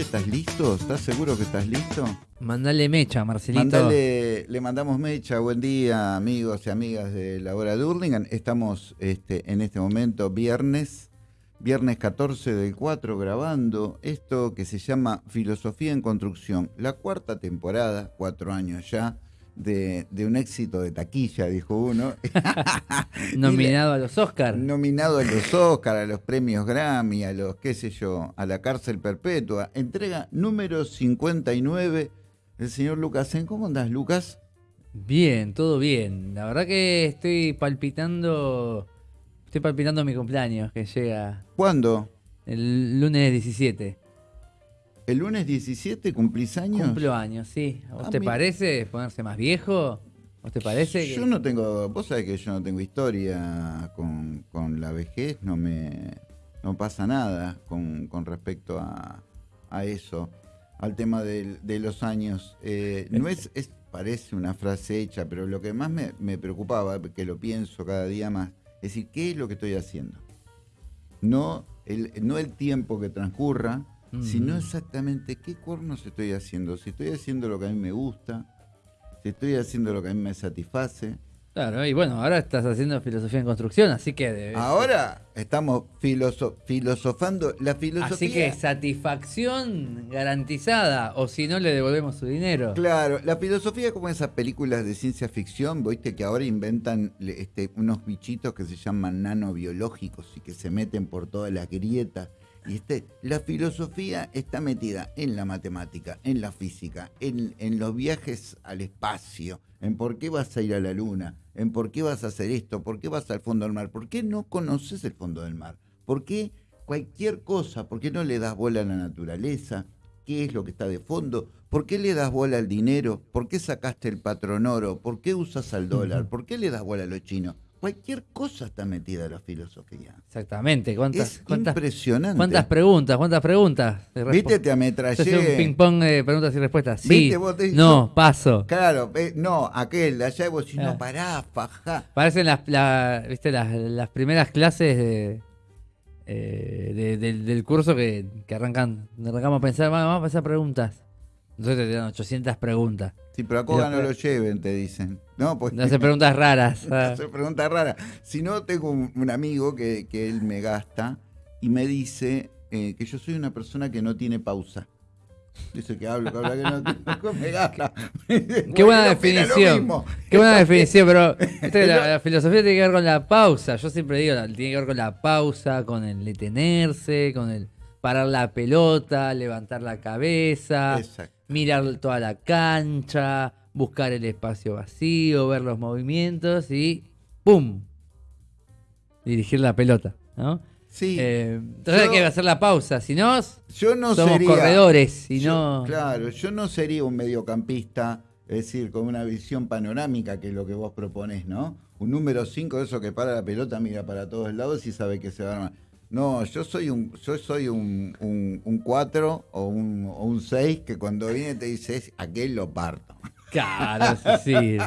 estás listo? ¿Estás seguro que estás listo? Mandale mecha, Marcelito. Mandale, le mandamos mecha. Buen día, amigos y amigas de la hora de Hurlingham. Estamos este, en este momento viernes, viernes 14 del 4, grabando esto que se llama Filosofía en Construcción. La cuarta temporada, cuatro años ya, de, de un éxito de taquilla, dijo uno. Nominado a los Oscars. Nominado a los Oscars, a los premios Grammy, a los, qué sé yo, a la cárcel perpetua. Entrega número 59 el señor Lucas. ¿Cómo andás, Lucas? Bien, todo bien. La verdad que estoy palpitando. Estoy palpitando mi cumpleaños que llega ¿Cuándo? el lunes 17. ¿El lunes 17 cumplís años? Cumplo años, sí. ¿A vos Ah, te parece ponerse más viejo? ¿Vos te parece? que- Yo no tengo, vos sabés que yo no tengo historia con, con la vejez, no me no pasa nada con, con respecto a, a eso, al tema de los años. Eh, no es, es, parece una frase hecha, pero lo que más me, me preocupaba, que lo pienso cada día más, es decir, ¿qué es lo que estoy haciendo? No el, no el tiempo que transcurra, Mm. sino exactamente qué cuernos estoy haciendo. Si estoy haciendo lo que a mí me gusta, si estoy haciendo lo que a mí me satisface. Claro, y bueno, ahora estás haciendo filosofía en construcción, así que. debes- Ahora estamos filoso- filosofando. La filosofía. Así que satisfacción garantizada, o si no le devolvemos su dinero. Claro, la filosofía es como esas películas de ciencia ficción, viste que ahora inventan este, unos bichitos que se llaman nanobiológicos y que se meten por todas las grietas. Y este, la filosofía está metida en la matemática, en la física, en, en los viajes al espacio, en por qué vas a ir a la luna, en por qué vas a hacer esto, por qué vas al fondo del mar, por qué no conoces el fondo del mar, por qué cualquier cosa, por qué no le das bola a la naturaleza, qué es lo que está de fondo, por qué le das bola al dinero, por qué sacaste el patrón oro, por qué usas al dólar, por qué le das bola a los chinos. Cualquier cosa está metida en la filosofía. Exactamente. ¿Cuántas, Es cuántas, impresionante. cuántas preguntas? ¿Cuántas preguntas? ¿Viste? Te Esto es un ametrallé. ping-pong de preguntas y respuestas. Sí. ¿Viste? Vos te- no, paso. Claro, eh, no, aquel de allá y vos decís, Ah. no, pará, fajá. Parecen las, la- ¿viste? Las, las primeras clases de, eh, de- del, del curso que, que arrancan, arrancamos a pensar, "Va, vamos a pensar preguntas. Entonces te dan 800 preguntas. Sí, pero a no lo lleven, te dicen. No, pues No hace preguntas raras. ah. hace preguntas raras. Si no, tengo un, un amigo que, que él me gasta y me dice eh, que yo soy una persona que no tiene pausa. Dice que hablo, que habla, que no, que me gasta. Qué buena definición. Qué buena definición, pero viste, la, la filosofía tiene que ver con la pausa. Yo siempre digo, tiene que ver con la pausa, con el detenerse, con el parar la pelota, levantar la cabeza, Exacto. mirar toda la cancha, buscar el espacio vacío, ver los movimientos y ¡pum! Dirigir la pelota, ¿no? Sí, Eh, entonces hay yo- que hacer la pausa, si no, yo no somos sería. corredores yo- no... Claro, yo no sería un mediocampista, es decir, con una visión panorámica, que es lo que vos proponés, ¿no? Un número 5 de eso que para la pelota, mira para todos lados y sabe que se va a armar. No, yo soy un yo soy un 4 un, un o un 6 que cuando viene te dice, "Es- aquel lo parto. Claro, es así.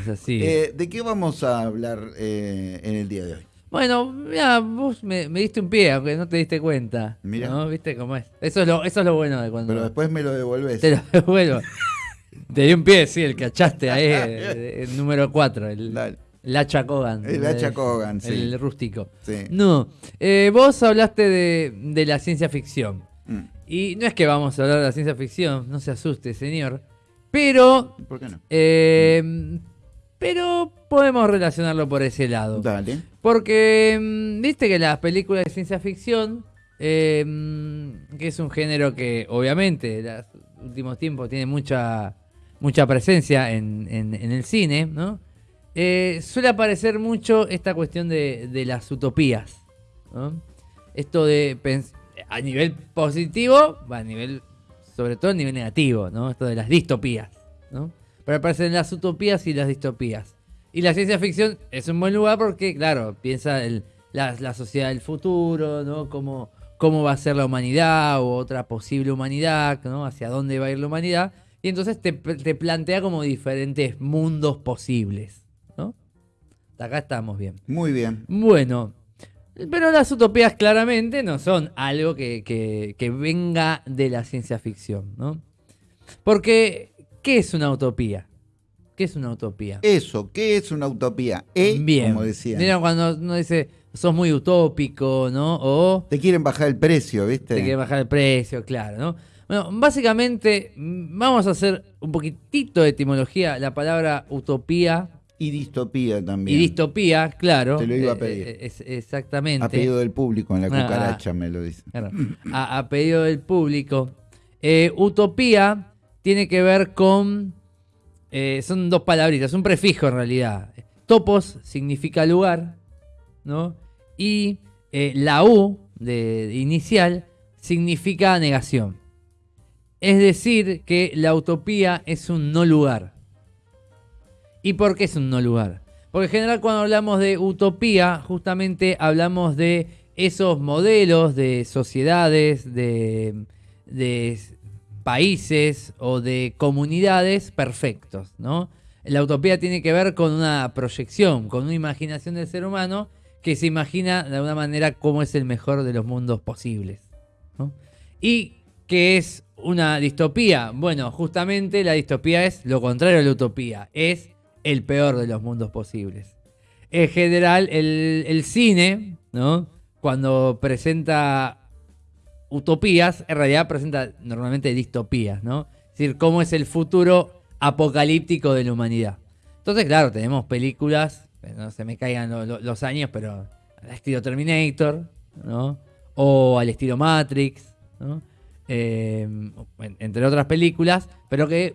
Es así. Eh, ¿De qué vamos a hablar eh, en el día de hoy? Bueno, mira, vos me, me diste un pie, aunque no te diste cuenta. Mirá. ¿no? ¿Viste cómo es? Eso es lo, eso es lo bueno de cuando Pero después me lo devolvés. te lo devuelvo. te di un pie, sí, el cachaste ahí, el, el número 4, el, Dale. el hacha Kogan. El hacha Kogan, sí. El rústico. Sí. No, eh, vos hablaste de, de la ciencia ficción. Mm, Y no es que vamos a hablar de la ciencia ficción, no se asuste, señor. Pero, ¿Por qué no? eh, pero podemos relacionarlo por ese lado. Dale. Porque, mm, viste que las películas de ciencia ficción, eh, mm, que es un género que obviamente en los últimos tiempos tiene mucha, mucha presencia en, en- en el cine, ¿no? Eh, suele aparecer mucho esta cuestión de, de las utopías, ¿no? Esto de a nivel positivo, a nivel, sobre todo a nivel negativo, ¿no? Esto de las distopías, ¿no? Pero aparecen las utopías y las distopías. Y la ciencia ficción es un buen lugar porque, claro, piensa el- la, la sociedad del futuro, ¿no? Cómo, cómo va a ser la humanidad o otra posible humanidad, ¿no? Hacia dónde va a ir la humanidad. Y entonces te, te plantea como diferentes mundos posibles, ¿no? Acá estamos bien. Muy bien. Bueno, Pero las utopías claramente no son algo que, que- que venga de la ciencia ficción, ¿no? Porque, ¿qué es una utopía? ¿Qué es una utopía? Eso, ¿qué es una utopía? E, Bien. como decían. Mira cuando uno dice, sos muy utópico, ¿no? O Te quieren bajar el precio, ¿viste? te quiere bajar el precio, claro, ¿no? Bueno, básicamente mm, vamos a hacer un poquitito de etimología. La palabra utopía Y distopía también. y distopía, claro. Te lo iba a eh, pedir. eh, es- exactamente. A pedido del público en la Ah, cucaracha me lo dicen. Claro, a, a pedido del público. Eh, utopía tiene que ver con. eh, son dos palabritas, un prefijo en realidad. Topos significa lugar, ¿no? Y eh, la U de, de inicial significa negación. Es decir, que la utopía es un no lugar. ¿Y por qué es un no lugar? Porque en general cuando hablamos de utopía, justamente hablamos de esos modelos de sociedades, de, de países o de comunidades perfectos, ¿no? La utopía tiene que ver con una proyección, con una imaginación del ser humano que se imagina de alguna manera cómo es el mejor de los mundos posibles. ¿no? ¿Y qué es una distopía? Bueno, justamente la distopía es lo contrario a la utopía, es el peor de los mundos posibles. En general, el, el cine, ¿no? Cuando presenta utopías, en realidad presenta normalmente distopías, ¿no? Es decir, cómo es el futuro apocalíptico de la humanidad. Entonces, claro, tenemos películas, no se me caigan lo- lo- los años, pero al estilo Terminator, ¿no? O al estilo Matrix, ¿no? Eh, en- entre otras películas, pero que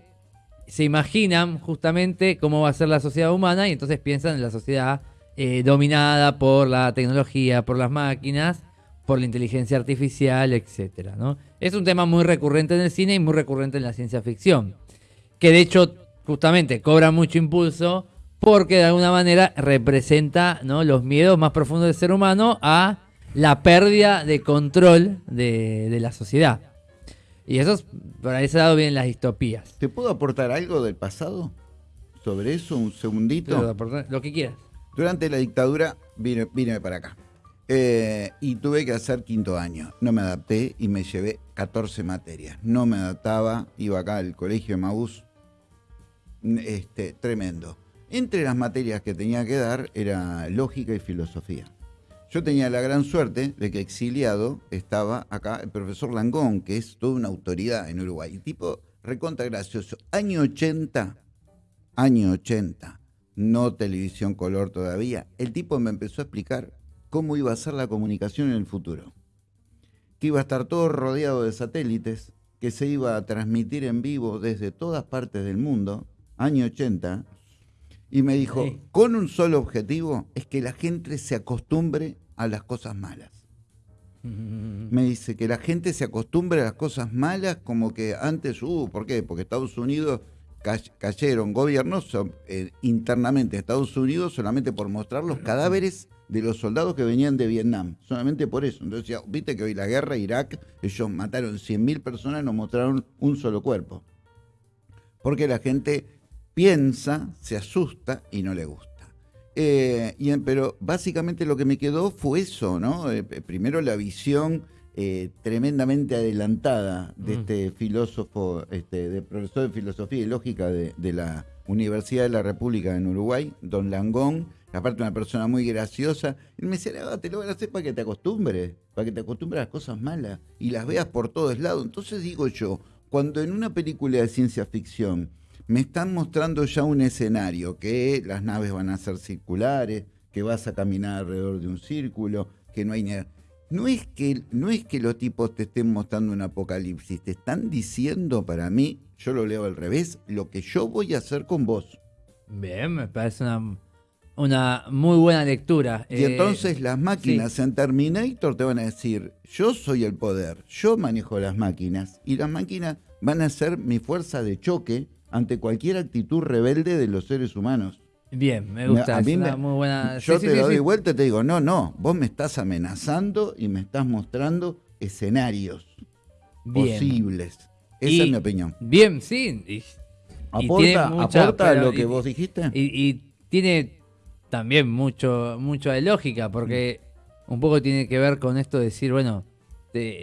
se imaginan justamente cómo va a ser la sociedad humana y entonces piensan en la sociedad eh, dominada por la tecnología, por las máquinas, por la inteligencia artificial, etcétera, ¿no? Es un tema muy recurrente en el cine y muy recurrente en la ciencia ficción, que de hecho justamente cobra mucho impulso porque de alguna manera representa los miedos más profundos del ser humano a la pérdida de control de la sociedad. Y eso es, por ese lado vienen las distopías. ¿Te puedo aportar algo del pasado? Sobre eso, un segundito. Lo que quieras. Durante la dictadura vine, vine para acá. Eh, y tuve que hacer quinto año. No me adapté y me llevé 14 materias. No me adaptaba, iba acá al colegio de Maús. Este, tremendo. Entre las materias que tenía que dar era lógica y filosofía. Yo tenía la gran suerte de que exiliado estaba acá el profesor Langón, que es toda una autoridad en Uruguay. Tipo recontra gracioso. Año 80, año 80, no televisión color todavía. El tipo me empezó a explicar cómo iba a ser la comunicación en el futuro. Que iba a estar todo rodeado de satélites, que se iba a transmitir en vivo desde todas partes del mundo, año 80. Y me dijo, Sí. con un solo objetivo, es que la gente se acostumbre a las cosas malas. Me dice que la gente se acostumbre a las cosas malas como que antes, uh, ¿por qué? Porque Estados Unidos ca- cayeron gobiernos eh, internamente Estados Unidos solamente por mostrar los cadáveres de los soldados que venían de Vietnam, solamente por eso. Entonces, viste que hoy la guerra, Irak, ellos mataron 100.000 personas, no mostraron un solo cuerpo. Porque la gente piensa, se asusta y no le gusta. Eh, y pero básicamente lo que me quedó fue eso, ¿no? Eh, primero la visión eh, tremendamente adelantada de Mm. este filósofo, este, de profesor de filosofía y lógica de, de la Universidad de la República en Uruguay, don Langón, aparte una persona muy graciosa. Él me decía, "Ah, te lo van a hacer para que te acostumbres, para que te acostumbres a las cosas malas y las veas por todos lados. Entonces digo yo, cuando en una película de ciencia ficción me están mostrando ya un escenario, que las naves van a ser circulares, que vas a caminar alrededor de un círculo, que no hay ni- No es, que, no es que los tipos te estén mostrando un apocalipsis, te están diciendo para mí, yo lo leo al revés, lo que yo voy a hacer con vos. Bien, me parece una, una muy buena lectura. Y Eh, entonces las máquinas en Terminator te van a decir, yo soy el poder, yo manejo las máquinas, y las máquinas van a ser mi fuerza de choque ante cualquier actitud rebelde de los seres humanos. Bien, me gusta. A es mí una me- muy buena. Yo sí, te sí, doy sí. vuelta y te digo, no, no, vos me estás amenazando y me estás mostrando escenarios Bien. posibles. Esa Y- es mi opinión. Bien, sí. y- ¿Aporta, mucha- aporta pero- lo que vos dijiste? Y, tiene también mucho, mucho de lógica, porque un poco tiene que ver con esto de decir, bueno,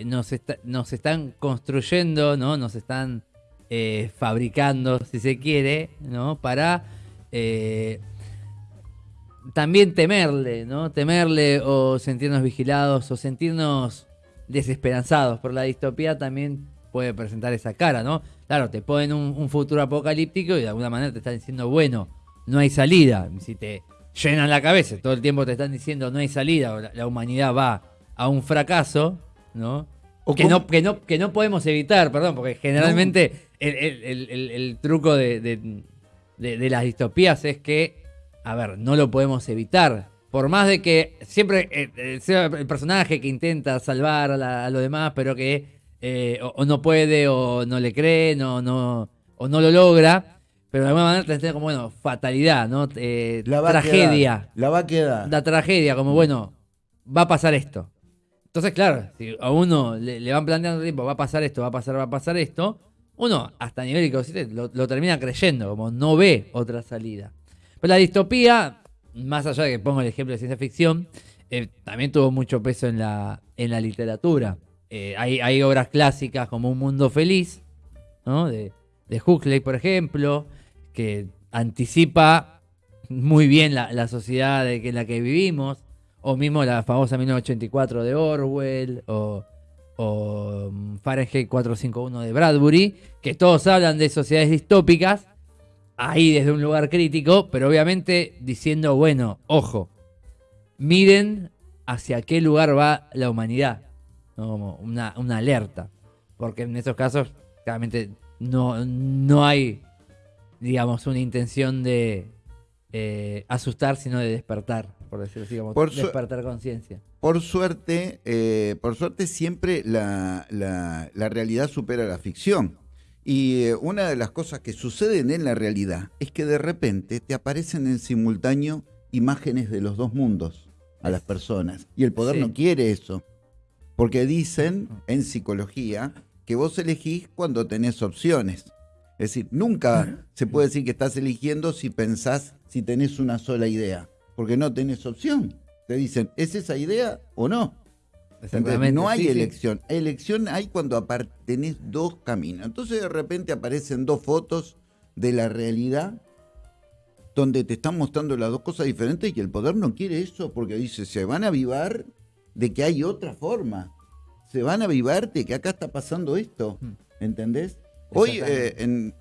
nos, está- nos están construyendo, ¿no? Nos están eh, fabricando, si se quiere, ¿no? Para eh, también temerle, ¿no? Temerle o sentirnos vigilados o sentirnos desesperanzados. Por la distopía también puede presentar esa cara, ¿no? Claro, te ponen un, un futuro apocalíptico y de alguna manera te están diciendo, bueno, no hay salida. Si te llenan la cabeza, todo el tiempo te están diciendo no hay salida, o la, la humanidad va a un fracaso, ¿no? O Que no, que, no, que no podemos evitar, perdón, porque generalmente el, el- el- el- el truco de, de- de- de las distopías es que, a ver, no lo podemos evitar. Por más de que siempre eh, eh, sea el personaje que intenta salvar a, la- a lo demás, pero que eh, o, o no puede, o no le cree, no, no, o no lo logra, pero de alguna manera te como, bueno, fatalidad, ¿no? Eh, La va a tragedia quedar, la va a quedar. la tragedia, como bueno, va a pasar esto. Entonces, claro, si a uno le, le van planteando tiempo, va a pasar esto, va a pasar, va a pasar esto, uno, hasta nivel inconsciente, lo, lo termina creyendo, como no ve otra salida. Pero la distopía, más allá de que pongo el ejemplo de ciencia ficción, eh, también tuvo mucho peso en la, en la literatura. Eh, hay, hay obras clásicas como Un Mundo Feliz, ¿no? de, de Huxley, por ejemplo, que anticipa muy bien la, la sociedad de que, en la que vivimos, o mismo la famosa 1984 de Orwell, o, o mm, Fahrenheit 451 de Bradbury, que todos hablan de sociedades distópicas, ahí desde un lugar crítico, pero obviamente diciendo, bueno, ojo, miren hacia qué lugar va la humanidad, como una, una alerta, porque en esos casos claramente no, no hay, digamos, una intención de eh, asustar, sino de despertar, por decirlo así, como Por despertar conciencia. Por suerte, eh, por suerte siempre la, la- la realidad supera la ficción. Y eh, una de las cosas que suceden en la realidad es que de repente te aparecen en simultáneo imágenes de los dos mundos a las personas. Y el poder Sí. no quiere eso. Porque dicen en psicología que vos elegís cuando tenés opciones. Es decir, nunca se puede decir que estás eligiendo si pensás, si tenés una sola idea. Porque no tenés opción. Te dicen, ¿es esa idea o no? Exactamente, No hay sí, sí. elección. Elección hay cuando tenés dos caminos. Entonces de repente aparecen dos fotos de la realidad donde te están mostrando las dos cosas diferentes y el poder no quiere eso porque dice, se van a avivar de que hay otra forma. Se van a avivar de que acá está pasando esto. Mm. ¿Entendés? Hoy, eh, en,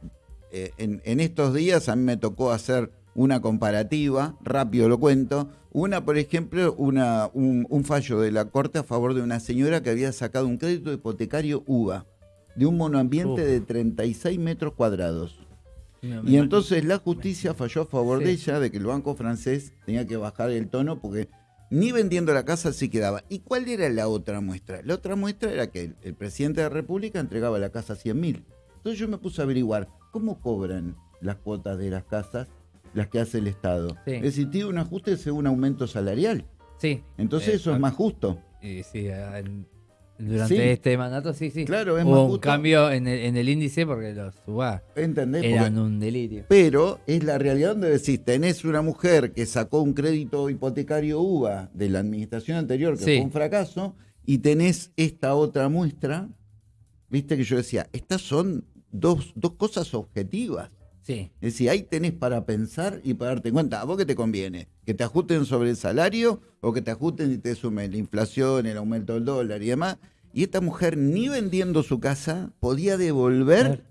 eh, en- en estos días, a mí me tocó hacer una comparativa, rápido lo cuento. Una, por ejemplo, una, un, un fallo de la Corte a favor de una señora que había sacado un crédito hipotecario UVA de un monoambiente Uf. de 36 metros cuadrados. Y entonces la justicia falló a favor Sí. de ella de que el banco francés tenía que bajar el tono porque ni vendiendo la casa se quedaba. ¿Y cuál era la otra muestra? La otra muestra era que el, el presidente de la República entregaba la casa a 100 mil. Entonces yo me puse a averiguar cómo cobran las cuotas de las casas, las que hace el Estado. Sí. Es decir, tiene un ajuste según aumento salarial. Sí. Entonces Eh, eso es más justo. Y sí, durante Sí. este mandato, sí, sí. Claro, es Hubo más un justo. cambio en el, en el índice porque los UBA ¿Entendés? eran Porque- un delirio. Pero es la realidad donde decís, tenés una mujer que sacó un crédito hipotecario UVA de la administración anterior, que Sí. fue un fracaso, y tenés esta otra muestra, viste que yo decía, estas son dos, dos cosas objetivas. Sí. Es decir, ahí tenés para pensar y para darte cuenta, ¿a vos qué te conviene? ¿Que te ajusten sobre el salario o que te ajusten y te sumen la inflación, el aumento del dólar y demás? Y esta mujer ni vendiendo su casa podía devolver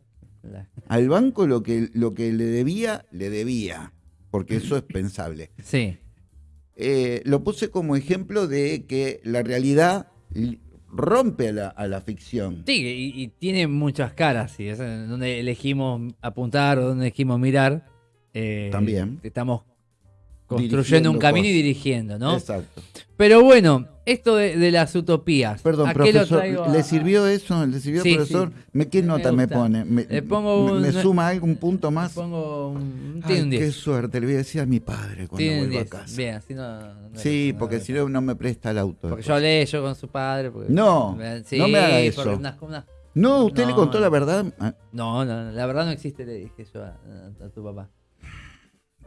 al banco lo que, lo que le debía, le debía, porque eso es pensable. Sí. Eh, lo puse como ejemplo de que la realidad li- rompe a la, a la ficción. Sí, y, y tiene muchas caras, sí, es donde elegimos apuntar o donde elegimos mirar. eh, También. Estamos construyendo Dirigiendo un camino y dirigiendo, ¿no? Exacto. Pero bueno, esto de, de las utopías. Perdón, ¿a qué lo profesor, a- ¿le sirvió eso? ¿Le sirvió, Sí, profesor? sí. ¿Me, ¿Qué Me nota me, pone? ¿Me, Le pongo un- me suma algún punto más? Pongo un, Ay, tiene un qué 10. suerte, le voy a decir a mi padre cuando vuelva a 10. casa. Bien, así no. no- Sí, no- porque si no, no me presta el auto. Porque después. yo hablé yo con su padre. porque- No, Sí, no me haga eso. unas- unas- No, usted le contó la verdad. Ah, No, no, la verdad no existe, le dije yo a tu papá.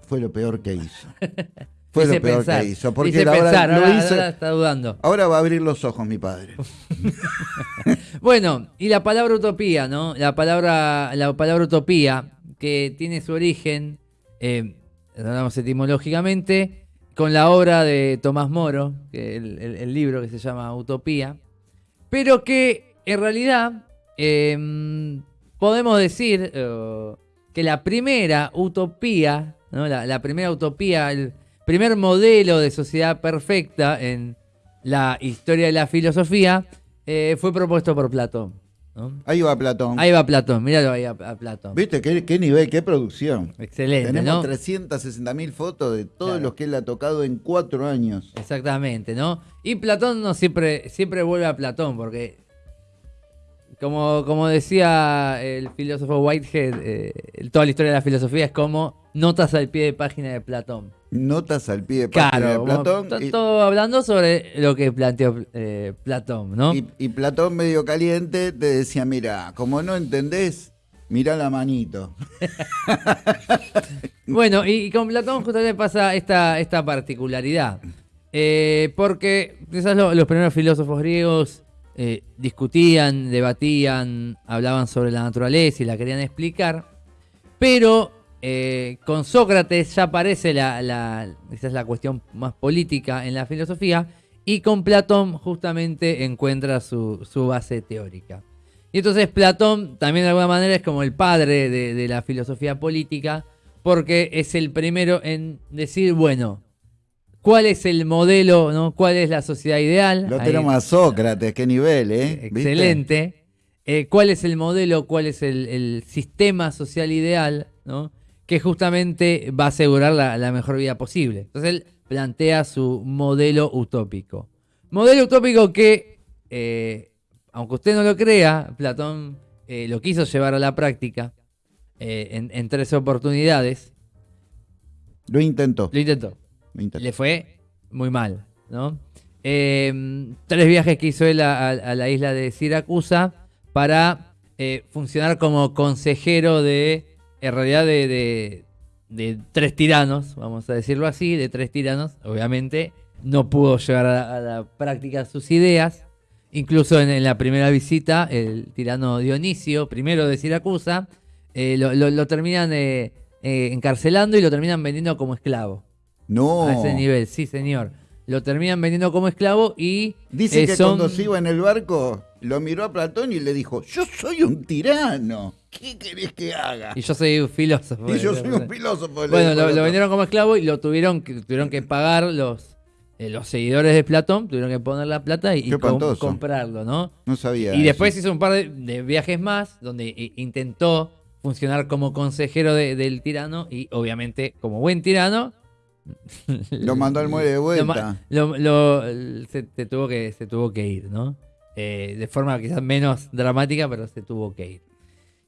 Fue lo peor que hizo. Fue Dice lo peor pensar, que hizo. Porque dice ahora pensar, ahora- hizo- ahora está dudando. ahora va a abrir los ojos mi padre. Bueno, y la palabra utopía, ¿no? La palabra, la palabra utopía, que tiene su origen, eh, hablamos etimológicamente, con la obra de Tomás Moro, que el, el- el libro que se llama Utopía, pero que en realidad eh, podemos decir eh, que la primera utopía, ¿no? la, la primera utopía, el primer modelo de sociedad perfecta en la historia de la filosofía, eh, fue propuesto por Platón. ¿no? Ahí va Platón. Ahí va Platón, míralo ahí a, a Platón. ¿Viste qué, qué nivel, qué producción? Excelente, Tenemos ¿no? 360 mil fotos de todos Claro. los que él ha tocado en cuatro años. Exactamente, ¿no? Y Platón no siempre, siempre vuelve a Platón, porque como, como decía el filósofo Whitehead, eh, toda la historia de la filosofía es como notas al pie de página de Platón. Notas al pie de página Claro, de Platón. y- todo hablando sobre lo que planteó eh, Platón, ¿no? Y, y Platón medio caliente te decía, mira, como no entendés, mira la manito. Bueno, y, y con Platón justamente pasa esta, esta particularidad. Eh, porque quizás lo- los primeros filósofos griegos eh, discutían, debatían, hablaban sobre la naturaleza y la querían explicar. Pero eh, con Sócrates ya aparece la, la, esa es la cuestión más política en la filosofía. Y con Platón justamente encuentra su, su base teórica. Y entonces Platón también de alguna manera es como el padre de, de la filosofía política, porque es el primero en decir, bueno, ¿cuál es el modelo, no? ¿Cuál es la sociedad ideal? Lo Ahí- tenemos a Sócrates, qué nivel, ¿eh? Excelente. Eh, ¿Cuál es el modelo? ¿Cuál es el, el sistema social ideal? ¿no? Que justamente va a asegurar la, la mejor vida posible. Entonces él plantea su modelo utópico. Modelo utópico que, eh, aunque usted no lo crea, Platón eh, lo quiso llevar a la práctica eh, en, en tres oportunidades. Lo intentó. Lo intentó lo intentó. le fue muy mal, ¿no? Eh, tres viajes que hizo él a, a- a la isla de Siracusa para funcionar como consejero de, en realidad, de, de- de tres tiranos, vamos a decirlo así, de tres tiranos. Obviamente no pudo llevar a la, a la práctica sus ideas. Incluso en, en la primera visita, el tirano Dionisio, primero de Siracusa, eh, lo, lo- lo terminan eh, eh, encarcelando y lo terminan vendiendo como esclavo. No. A ese nivel, sí, señor. Lo terminan vendiendo como esclavo y. Dice eh, que son- cuando se iba en el barco, lo miró a Platón y le dijo, yo soy un tirano. ¿Qué querés que haga? Y yo soy un filósofo. Y yo soy un filósofo. Bueno, lo, vendieron como esclavo y lo tuvieron que, tuvieron que pagar los, eh, los seguidores de Platón, tuvieron que poner la plata y, com- comprarlo, ¿no? No sabía. Y eso. después hizo un par de, de viajes más donde intentó funcionar como consejero de- del tirano y obviamente como buen tirano Lo mandó al muelle de vuelta. ma- lo- lo- se, se tuvo que, se tuvo que ir, ¿no? Eh, de forma quizás menos dramática, pero se tuvo que ir.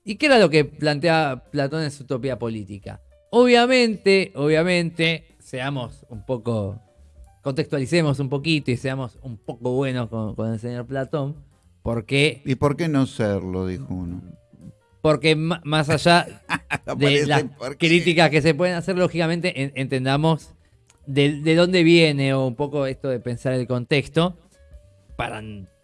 ¿Y qué era lo que plantea Platón en su utopía política? Obviamente, obviamente, seamos un poco, contextualicemos un poquito y seamos un poco buenos con, con el señor Platón, porque, ¿Y por qué no serlo? Dijo uno. porque más allá de las críticas que se pueden hacer, lógicamente en- entendamos de, de dónde viene o un poco esto de pensar el contexto para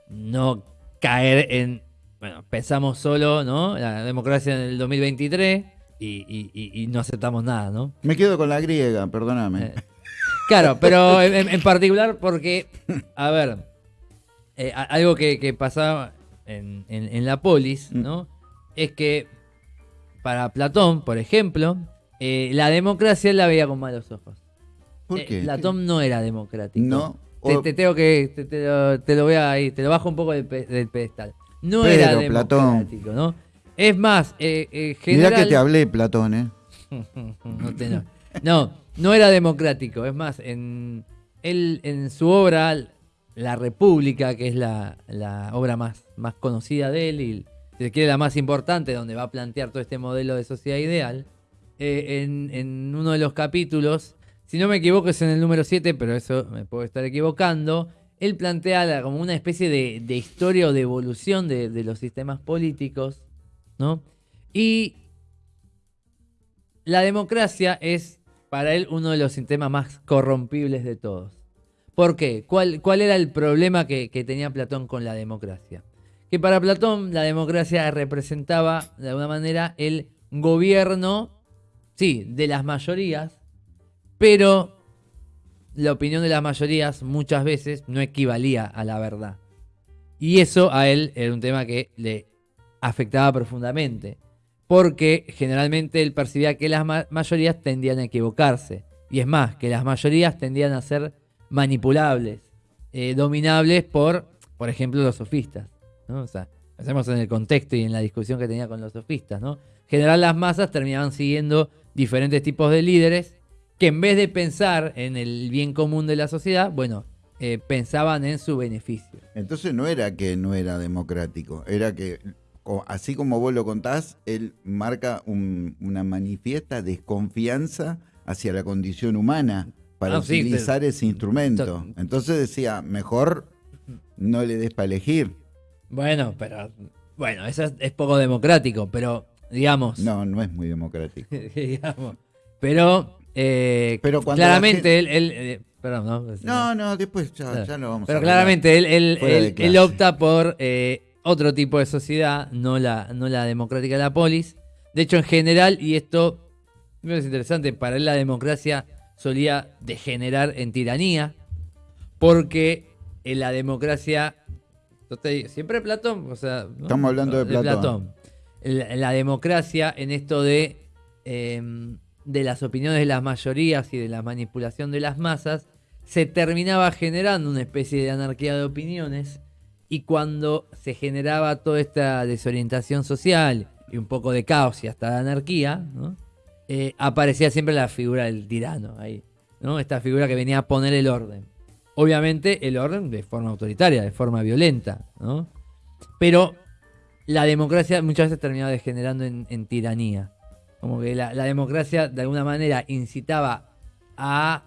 no caer en, bueno, pensamos solo, ¿no? La democracia en el 2023 y, y- y- y no aceptamos nada, ¿no? Me quedo con la griega, perdóname. Eh, Claro, pero en, particular porque, a ver, eh, algo que, que pasaba en, en- en la polis, ¿no? Es que para Platón, por ejemplo, eh, la democracia él la veía con malos ojos. ¿Por qué? Platón no era democrático. No. Te, tengo que, te, te lo, te lo voy a ir, te lo bajo un poco del, pe- del pedestal. No Pero, era Platón. democrático, ¿no? Es más, eh, eh, Mirá que te hablé, Platón, ¿eh? no, te- no. No, no era democrático. Es más, en, él, en su obra, La República, que es la, la obra más, más conocida de él y si se quiere la más importante, donde va a plantear todo este modelo de sociedad ideal, eh, en, en uno de los capítulos, si no me equivoco es en el número 7, pero eso me puedo estar equivocando, él plantea la- como una especie de, historia o de evolución de, los sistemas políticos, ¿no? Y la democracia es para él uno de los sistemas más corrompibles de todos. ¿Por qué? ¿Cuál, cuál era el problema que, que tenía Platón con la democracia? Que para Platón la democracia representaba de alguna manera el gobierno, sí, de las mayorías, pero la opinión de las mayorías muchas veces no equivalía a la verdad. Y eso a él era un tema que le afectaba profundamente, porque generalmente él percibía que las mayorías tendían a equivocarse. Y es más, que las mayorías tendían a ser manipulables, eh, dominables por, por ejemplo, los sofistas. ¿no? O sea, hacemos en el contexto y en la discusión que tenía con los sofistas. ¿no? En general las masas terminaban siguiendo diferentes tipos de líderes que en vez de pensar en el bien común de la sociedad, bueno, eh, pensaban en su beneficio. Entonces no era que no era democrático, era que, así como vos lo contás, él marca una manifiesta desconfianza hacia la condición humana para ah, utilizar ese instrumento. Entonces decía, mejor no le des para elegir. Bueno, pero bueno, eso es, poco democrático, pero digamos. No, no es muy democrático. digamos. Pero, eh, pero claramente él, eh, perdón, ¿no? no, no, después ya, ya lo vamos pero claramente él, él, él, opta por eh, otro tipo de sociedad, no la, no la democrática de la polis. De hecho, en general, y esto es interesante, para él la democracia solía degenerar en tiranía, porque en la democracia, siempre Platón, o sea, estamos hablando de, Platón. La, democracia en esto de, em, de las opiniones de las mayorías y de la manipulación de las masas, se terminaba generando una especie de anarquía de opiniones y cuando se generaba toda esta desorientación social y un poco de caos y hasta de anarquía. Eh, aparecía siempre la figura del tirano ahí. Esta figura que venía a poner el orden. Obviamente el orden de forma autoritaria, de forma violenta, ¿no? Pero la democracia muchas veces terminaba degenerando en, tiranía. Como que la, democracia de alguna manera incitaba a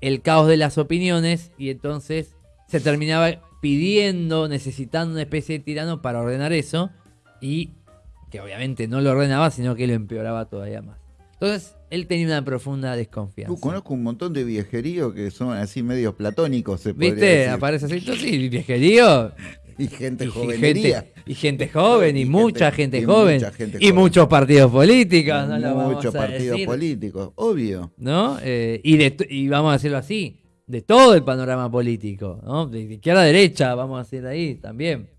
el caos de las opiniones y entonces se terminaba pidiendo, necesitando una especie de tirano para ordenar eso y que obviamente no lo ordenaba, sino que lo empeoraba todavía más. Entonces, él tenía una profunda desconfianza. conozco un montón de viejeríos que son así medios platónicos, se ¿Viste? Aparece así, sí, viejerío. Y gente joven. Y gente joven, y, mucha gente, joven. y muchos partidos políticos, ¿no? Muchos partidos políticos, obvio. ¿No? Eh, y, de, y vamos a decirlo así, de todo el panorama político, ¿no? De izquierda a derecha, vamos a decir ahí también.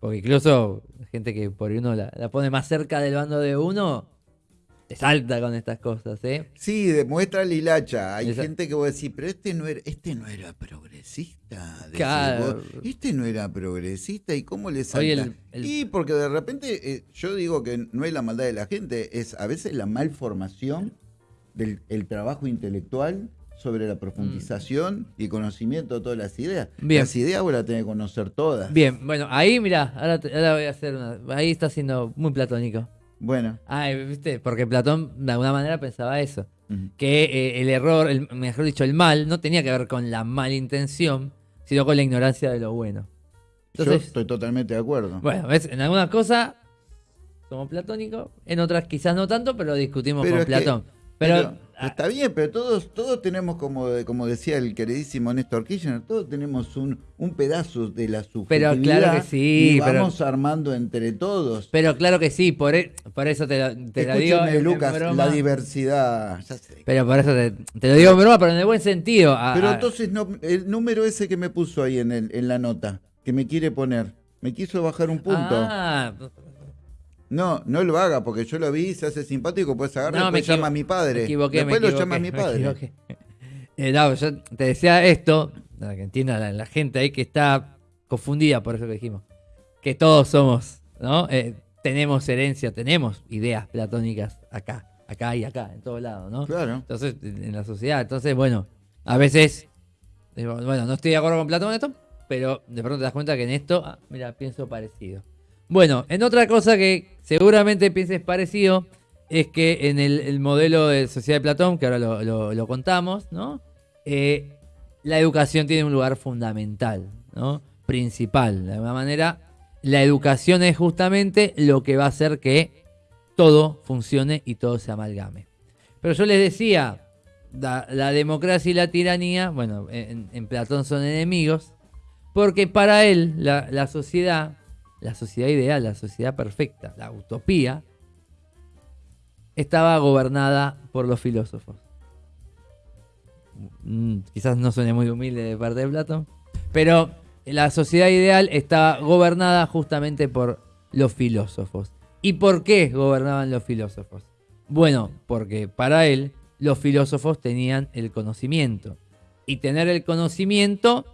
Porque incluso gente que por uno la, la pone más cerca del bando de uno, salta con estas cosas, ¿eh? Sí, demuestra lilacha. Hay gente que va a decir, pero este no era, este no era progresista. Claro. este no era progresista y cómo le salta. Y porque de repente eh, yo digo que no es la maldad de la gente, es a veces la malformación del trabajo intelectual sobre la profundización mm. y conocimiento de todas las ideas. Las ideas vos las tenés que conocer todas. Bien, bueno, ahí mira, ahora, ahora voy a hacer una. Ahí está siendo muy platónico. Bueno. Ah, ¿viste? Porque Platón de alguna manera pensaba eso. Que eh, el error, el, mejor dicho, el mal, no tenía que ver con la mala intención, sino con la ignorancia de lo bueno. Yo estoy totalmente de acuerdo. Bueno, ¿ves? en algunas cosas somos platónicos, en otras quizás no tanto, pero discutimos con Platón. pero Ah. Está bien, pero todos, todos tenemos, como, como decía el queridísimo Néstor Kirchner, todos tenemos un, un pedazo de la subjetividad. Pero claro que sí. Y vamos armando entre todos. Pero claro que sí, por, e, por eso te, lo, te lo digo. Lucas, la diversidad. Pero por eso te, lo digo en broma, pero en el buen sentido. pero entonces, no, el número ese que me puso ahí en, el, en la nota, que me quiere poner, me quiso bajar un punto. Ah, no, no lo haga, porque yo lo vi, se hace simpático, puedes agarrar no, después llama a mi padre. Me equivoqué, después lo llama a mi padre. Eh, no, yo te decía esto, para que entienda la, gente ahí que está confundida por eso que dijimos. Que todos somos, ¿no? Eh, tenemos herencia, tenemos ideas platónicas acá, acá y acá, en todos lados, ¿no? Claro. Entonces, en la sociedad. Entonces, bueno, a veces, bueno, no estoy de acuerdo con Platón en esto, pero de pronto te das cuenta que en esto, ah, mira, pienso parecido. Bueno, en otra cosa que seguramente pienses parecido, es que en el, modelo de sociedad de Platón, que ahora lo, contamos, ¿no? Eh, la educación tiene un lugar fundamental, ¿no? Principal. De alguna manera, la educación es justamente lo que va a hacer que todo funcione y todo se amalgame. Pero yo les decía la, democracia y la tiranía, bueno, en, Platón son enemigos, porque para él la sociedad, la sociedad ideal, la sociedad perfecta, la utopía, estaba gobernada por los filósofos. Mm, quizás no suene muy humilde de parte de Platón, pero la sociedad ideal estaba gobernada justamente por los filósofos. ¿Y por qué gobernaban los filósofos? Bueno, porque para él los filósofos tenían el conocimiento. Y tener el conocimiento,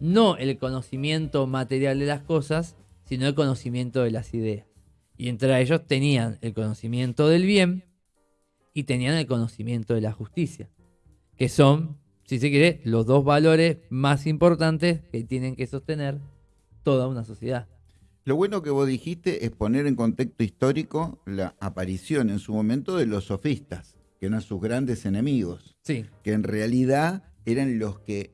no el conocimiento material de las cosas, sino el conocimiento de las ideas. Y entre ellos tenían el conocimiento del bien y tenían el conocimiento de la justicia, que son, si se quiere, los dos valores más importantes que tienen que sostener toda una sociedad. Lo bueno que vos dijiste es poner en contexto histórico la aparición en su momento de los sofistas, que eran sus grandes enemigos, Sí, que en realidad eran los que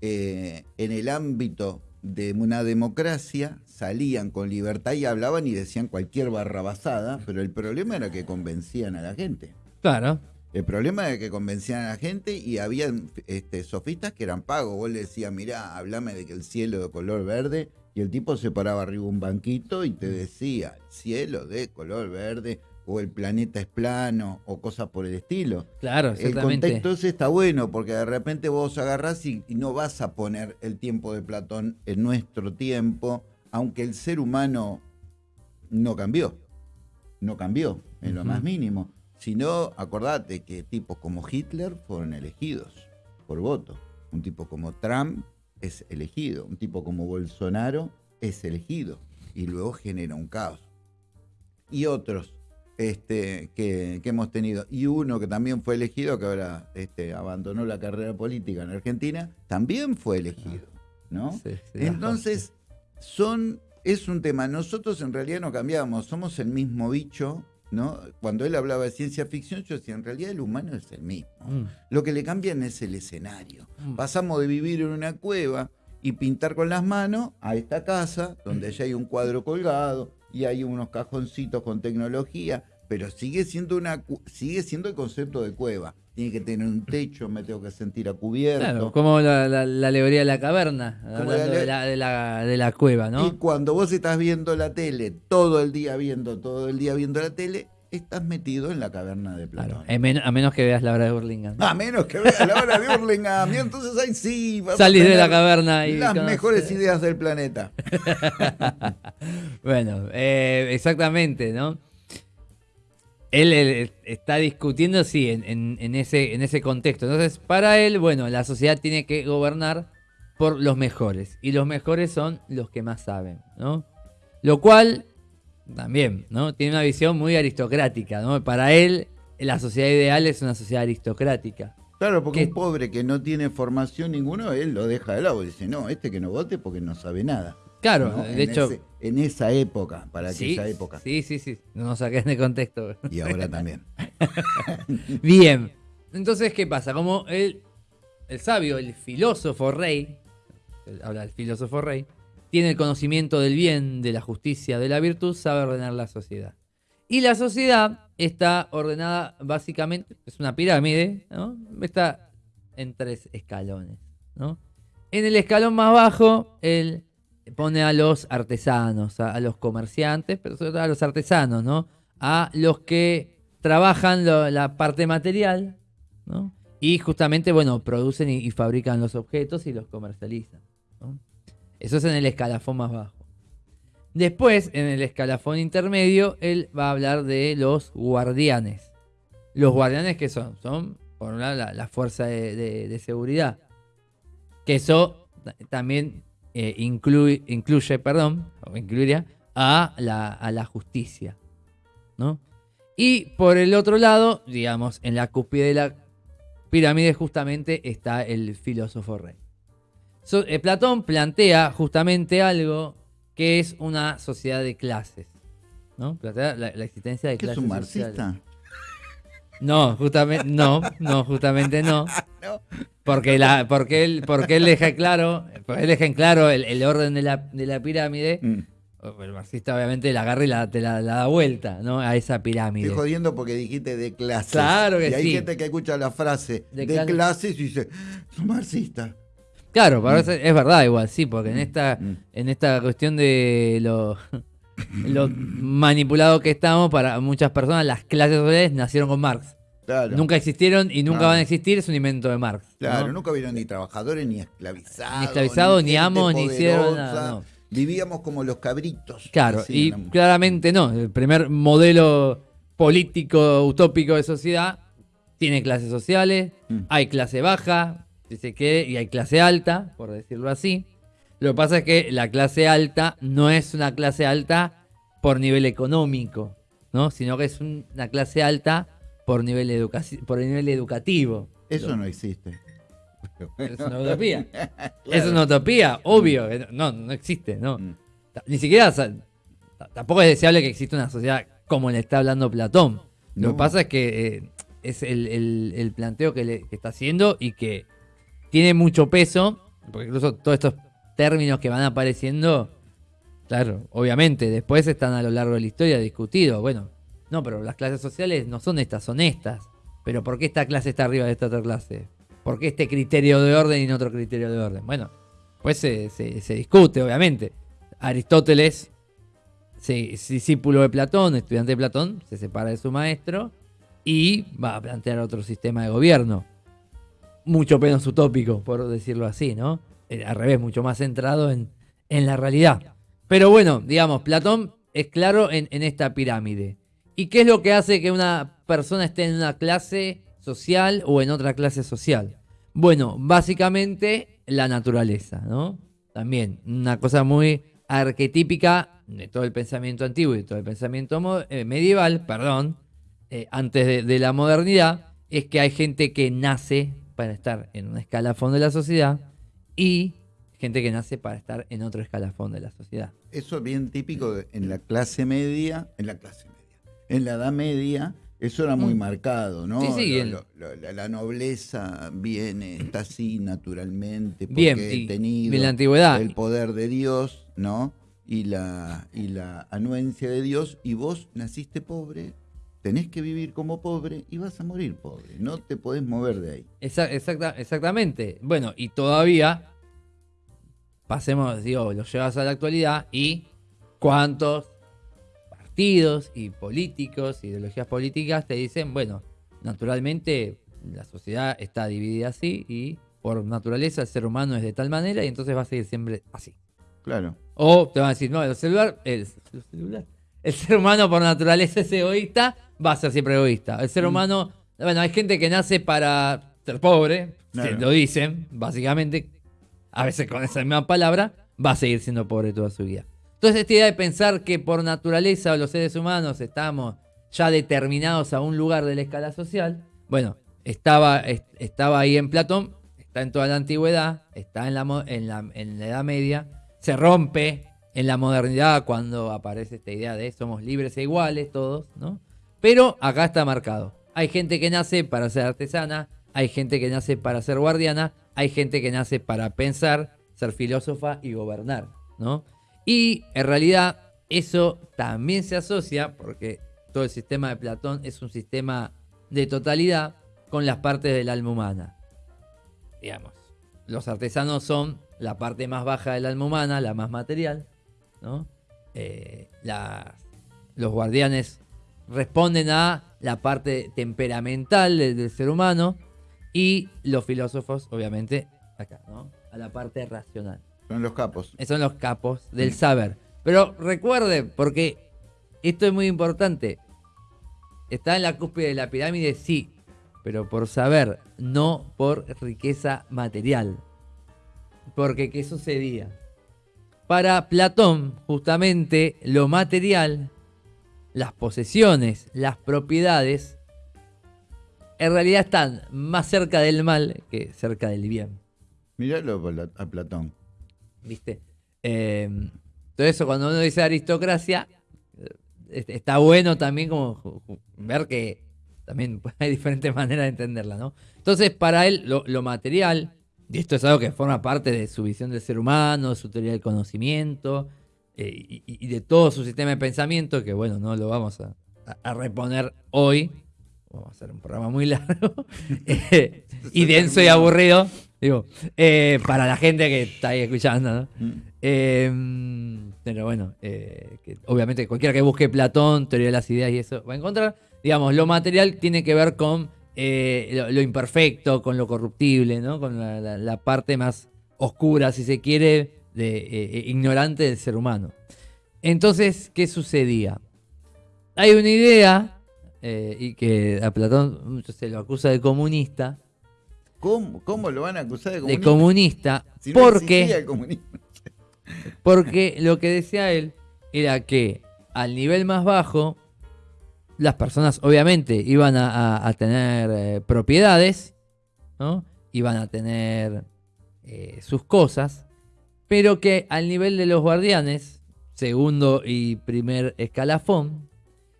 eh, en el ámbito de una democracia salían con libertad y hablaban y decían cualquier barrabasada, pero el problema era que convencían a la gente. claro. El problema era que convencían a la gente y había este, sofistas que eran pagos. Vos le decías, mirá, hablame de que el cielo de color verde, y el tipo se paraba arriba un banquito y te decía, cielo de color verde, o el planeta es plano, o cosas por el estilo. Claro, El exactamente. contexto ese está bueno, porque de repente vos agarrás y, y no vas a poner el tiempo de Platón en nuestro tiempo, aunque el ser humano no cambió. No cambió, en lo más mínimo. Sino, acordate que tipos como Hitler fueron elegidos por voto. Un tipo como Trump es elegido. Un tipo como Bolsonaro es elegido. Y luego genera un caos y otros este, que, que hemos tenido. Y uno que también fue elegido, que ahora este, abandonó la carrera política en Argentina, también fue elegido. ¿no? Sí, sí, Entonces, son, es un tema. Nosotros en realidad no cambiamos, somos el mismo bicho. ¿no? Cuando él hablaba de ciencia ficción, yo decía, en realidad el humano es el mismo. Mm, Lo que le cambian es el escenario. Mm. Pasamos de vivir en una cueva y pintar con las manos a esta casa donde ya hay un cuadro colgado y hay unos cajoncitos con tecnología, pero sigue siendo una sigue siendo el concepto de cueva. Tiene que tener un techo, me tengo que sentir a cubierto. Claro, como la, la- la alegoría de la caverna, hablando la de, la, de, la, de la cueva, ¿no? Y cuando vos estás viendo la tele, todo el día viendo, todo el día viendo la tele, estás metido en la caverna de Platón. Claro, men- a menos que veas la obra de Burlingame. A menos que veas la hora de Burlingame, y entonces ahí sí vas a Salís de la caverna y las conoces- mejores ideas del planeta. Bueno, eh, exactamente, ¿no? Él, él está discutiendo, sí, en, en- en ese, en ese contexto. Entonces, para él, bueno, la sociedad tiene que gobernar por los mejores. Y los mejores son los que más saben, ¿no? Lo cual, también, ¿no? Tiene una visión muy aristocrática, ¿no? Para él, la sociedad ideal es una sociedad aristocrática. Claro, porque un pobre que no tiene formación ninguno, él lo deja de lado dice, no, este que no vote porque no sabe nada. Claro, ¿no? de En hecho... ese- en esa época, para sí, aquella época. sí, sí, sí, no nos saquen de contexto. Y ahora también. Bien. Entonces, ¿qué pasa? Como el, el sabio, el filósofo rey, el- habla del filósofo rey, tiene el conocimiento del bien, de la justicia, de la virtud, sabe ordenar la sociedad. Y la sociedad está ordenada básicamente, es una pirámide, ¿no? Está en tres escalones, ¿no? En el escalón más bajo, él pone a los artesanos, a, los comerciantes, pero sobre todo a los artesanos, ¿no? A los que trabajan la parte material, ¿no? Y justamente, bueno, producen y, fabrican los objetos y los comercializan. Eso es en el escalafón más bajo. Después, en el escalafón intermedio, él va a hablar de los guardianes. Los guardianes que son, son por un lado la, fuerza de, de- seguridad. Que eso ta- también eh, incluye, incluye, perdón, o incluiría a la, a la justicia. ¿no? Y por el otro lado, digamos, en la cúspide de la pirámide justamente está el filósofo rey. So- eh, Platón plantea justamente algo que es una sociedad de clases. ¿no? Plantea la, la existencia de ¿Qué es clases un sociales. No, justamente no, no, justamente no. Porque, la, porque, él, porque él deja claro, porque él deja en claro el, el orden de la, de la pirámide. Mm. el marxista obviamente la agarra y la, te la, la da vuelta, ¿no? A esa pirámide. Estoy jodiendo porque dijiste de clases. Claro que y hay sí. gente que escucha la frase De de, clases. y dice, son marxista. Claro, pero es, es verdad igual, sí, porque en esta, Mm. en esta cuestión de lo, lo manipulado que estamos, para muchas personas las clases sociales nacieron con Marx. Claro. Nunca existieron y nunca Claro. van a existir, es un invento de Marx. ¿no? Claro, nunca vieron ni trabajadores, ni esclavizados. Ni esclavizados, ni amos, ni hicieron poderosa. nada, no. Vivíamos como los cabritos. Claro, y claramente no. El primer modelo político utópico de sociedad tiene clases sociales, Mm. hay clase baja, si se quiere, y hay clase alta, por decirlo así. Lo que pasa es que la clase alta no es una clase alta por nivel económico, ¿no? Sino que es un- una clase alta por nivel, educaci- por nivel educativo. Eso no existe. Es una utopía. Claro. Es una utopía, obvio. que No, no existe, no. Mm. Ni siquiera, tampoco es deseable que exista una sociedad como le está hablando Platón. Lo que pasa es que eh, es el, el- el planteo que, le- que está haciendo y que tiene mucho peso, porque incluso todos estos términos que van apareciendo, claro, obviamente, después están a lo largo de la historia discutidos. Bueno, no, pero las clases sociales no son estas, son estas. Pero ¿por qué esta clase está arriba de esta otra clase? ¿Por qué este criterio de orden y no otro criterio de orden? Bueno, pues se, se- se discute, obviamente. Aristóteles, sí, es discípulo de Platón, estudiante de Platón, se separa de su maestro y va a plantear otro sistema de gobierno. Mucho menos utópico, por decirlo así, ¿no? Eh, Al revés, mucho más centrado en, en la realidad. Pero bueno, digamos, Platón es claro en, en esta pirámide. ¿Y qué es lo que hace que una persona esté en una clase social o en otra clase social? Bueno, básicamente la naturaleza, ¿no? También una cosa muy arquetípica de todo el pensamiento antiguo y todo el pensamiento eh, medieval, perdón, eh, antes de, de la modernidad, es que hay gente que nace para estar en un escalafón de la sociedad y gente que nace para estar en otro escalafón de la sociedad. Eso es bien típico de- en la clase media, en la clase media, en la edad media, eso era muy Mm. marcado, ¿no? Sí, sí, Lo- bien. lo- lo- la, nobleza viene, está así naturalmente, porque Bien, he tenido en la antigüedad. el poder de Dios, ¿no? Y la, y la anuencia de Dios, y vos naciste pobre, tenés que vivir como pobre y vas a morir pobre, no te podés mover de ahí. Exa- exacta- exactamente. Bueno, y todavía, pasemos, digo, lo llevas a la actualidad y cuántos partidos y políticos, ideologías políticas te dicen, bueno, naturalmente la sociedad está dividida así y por naturaleza el ser humano es de tal manera y entonces va a seguir siempre así. Claro. O te van a decir, no, el celular, el, el celular, el ser humano por naturaleza es egoísta, va a ser siempre egoísta. El ser humano, bueno, hay gente que nace para ser pobre, Claro. lo dicen, básicamente, a veces con esa misma palabra, va a seguir siendo pobre toda su vida. Entonces esta idea de pensar que por naturaleza los seres humanos estamos ya determinados a un lugar de la escala social, bueno, estaba, est- estaba ahí en Platón, está en toda la antigüedad, está en la, en la, en la Edad Media, se rompe en la modernidad cuando aparece esta idea de somos libres e iguales todos, ¿no? Pero acá está marcado. Hay gente que nace para ser artesana, hay gente que nace para ser guardiana, hay gente que nace para pensar, ser filósofa y gobernar, ¿no? Y en realidad eso también se asocia, porque todo el sistema de Platón es un sistema de totalidad con las partes del alma humana. Digamos, los artesanos son la parte más baja del alma humana, la más material, ¿no? Eh, los guardianes responden a la parte temperamental del, del ser humano y los filósofos, obviamente, acá, ¿no? A la parte racional. Son los capos. Son los capos del saber. Pero recuerde, porque esto es muy importante. Está en la cúspide de la pirámide, sí, pero por saber, no por riqueza material. Porque, ¿qué sucedía? Para Platón, justamente, lo material, las posesiones, las propiedades, en realidad están más cerca del mal que cerca del bien. Míralo a Pla- a Platón. ¿Viste? Eh, todo eso, cuando uno dice aristocracia, eh, es- está bueno también como ver que también hay diferentes maneras de entenderla, ¿no? Entonces, para él, lo, lo material, y esto es algo que forma parte de su visión del ser humano, su teoría del conocimiento, eh, y, y de todo su sistema de pensamiento, que bueno, no lo vamos a, a- a reponer hoy. Vamos a hacer un programa muy largo eh, y denso y aburrido, digo, eh, para la gente que está ahí escuchando, ¿no? Mm. Eh, pero bueno, que obviamente cualquiera que busque Platón, teoría de las ideas y eso va a encontrar. Digamos, lo material tiene que ver con lo, lo imperfecto, con lo corruptible, ¿no? Con la, la- la parte más oscura, si se quiere, de, eh, eh, ignorante del ser humano. Entonces, ¿qué sucedía? Hay una idea, eh, y que a Platón se lo acusa de comunista, ¿Cómo, cómo lo van a acusar de de comunista? comunista, Si no porque... existía el comunismo. Porque lo que decía él era que al nivel más bajo, las personas obviamente iban a, a- a tener eh, propiedades, ¿no? Iban a tener eh, sus cosas, pero que al nivel de los guardianes, segundo y primer escalafón,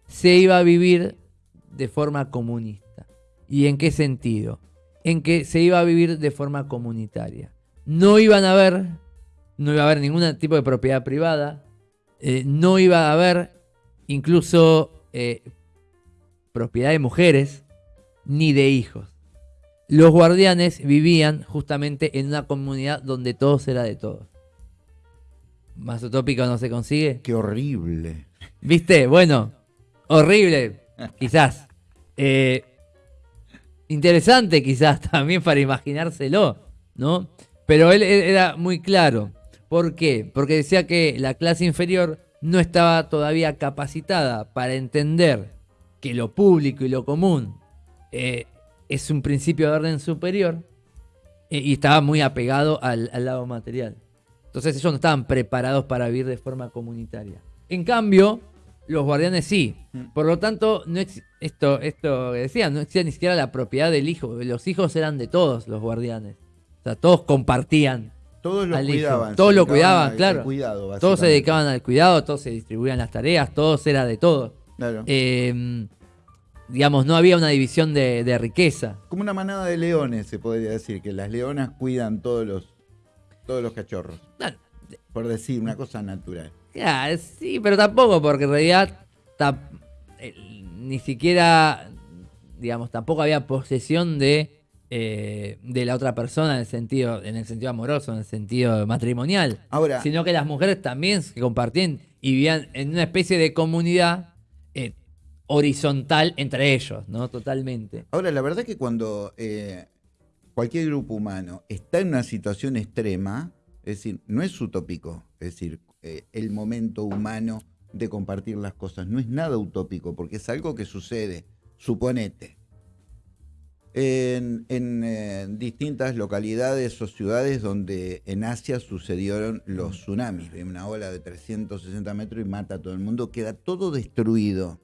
se iba a vivir de forma comunista. ¿Y en qué sentido? En que se iba a vivir de forma comunitaria. No iban a haber no iba a haber ningún tipo de propiedad privada, eh, no iba a haber incluso eh, propiedad de mujeres ni de hijos. Los guardianes vivían justamente en una comunidad donde todo era de todos. Más utópico no se consigue. Qué horrible. ¿Viste? Bueno, horrible, quizás. Eh, interesante, quizás también para imaginárselo, ¿no? Pero él, era muy claro. ¿Por qué? Porque decía que la clase inferior no estaba todavía capacitada para entender que lo público y lo común eh, es un principio de orden superior eh, y estaba muy apegado al, al lado material. Entonces ellos no estaban preparados para vivir de forma comunitaria. En cambio, los guardianes sí. Por lo tanto, no esto, esto que decía, no existía ni siquiera la propiedad del hijo. Los hijos eran de todos los guardianes. O sea, todos compartían. Todos lo cuidaban. Todos lo cuidaban, claro. cuidado, Todos se dedicaban al cuidado, todos se distribuían las tareas, todos era de todos. Claro. Eh, digamos, no había una división de, de riqueza. Como una manada de leones, se podría decir, que las leonas cuidan todos los, todos los cachorros. Por decir una cosa natural. Ya, sí, pero tampoco, porque en realidad ta- eh, ni siquiera, digamos, tampoco había posesión de, eh, de la otra persona en el sentido, en el sentido amoroso, en el sentido matrimonial. Ahora, Sino que las mujeres también se compartían y vivían en una especie de comunidad eh, horizontal entre ellos, ¿no? Totalmente. ahora, la verdad que cuando eh, cualquier grupo humano está en una situación extrema, es decir, no es utópico, es decir, eh, el momento humano de compartir las cosas, no es nada utópico, porque es algo que sucede, suponete. En, eh, distintas localidades o ciudades donde en Asia sucedieron los tsunamis, una ola de 360 metros y mata a todo el mundo, queda todo destruido.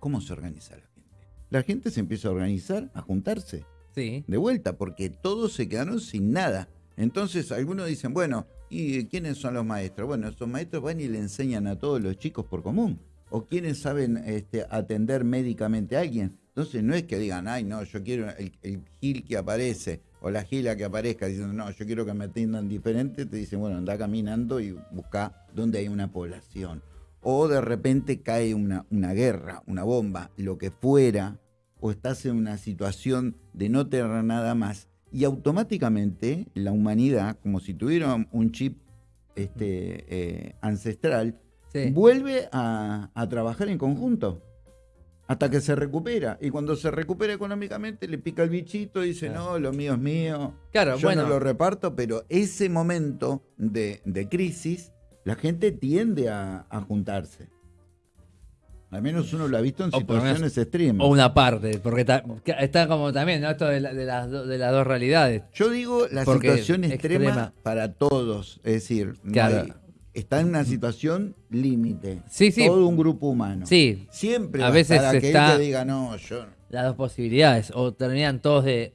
¿Cómo se organiza la gente? La gente se empieza a organizar, a juntarse De vuelta, porque todos se quedaron sin nada. Entonces algunos dicen, bueno, ¿y quiénes son los maestros? Bueno, esos maestros van y le enseñan a todos los chicos por común. O quienes saben este, atender médicamente a alguien. Entonces no es que digan, ay, no, yo quiero el, el gil que aparece o la gila que aparezca diciendo, no, yo quiero que me atiendan diferente. Te dicen, bueno, anda caminando y busca donde hay una población. O de repente cae una, una guerra, una bomba, lo que fuera, o estás en una situación de no tener nada más y automáticamente la humanidad, como si tuviera un chip este, eh, ancestral, Sí. vuelve a, a trabajar en conjunto hasta que se recupera. Y cuando se recupera económicamente, le pica el bichito y dice, Claro. no, lo mío es mío, Claro, yo bueno. no lo reparto, pero ese momento de, de crisis, la gente tiende a, a juntarse. Al menos uno lo ha visto en O situaciones extremas. O una parte, porque ta- que está como también, ¿no? Esto de, la- de las, do- de las dos realidades. Yo digo la Porque situación extrema, extrema. para todos, es decir, no Claro. hay- está en una situación límite. Sí, sí. Todo un grupo humano. Sí, Siempre A veces a estar aquel está- que diga, no, yo... las dos posibilidades. O terminan todos de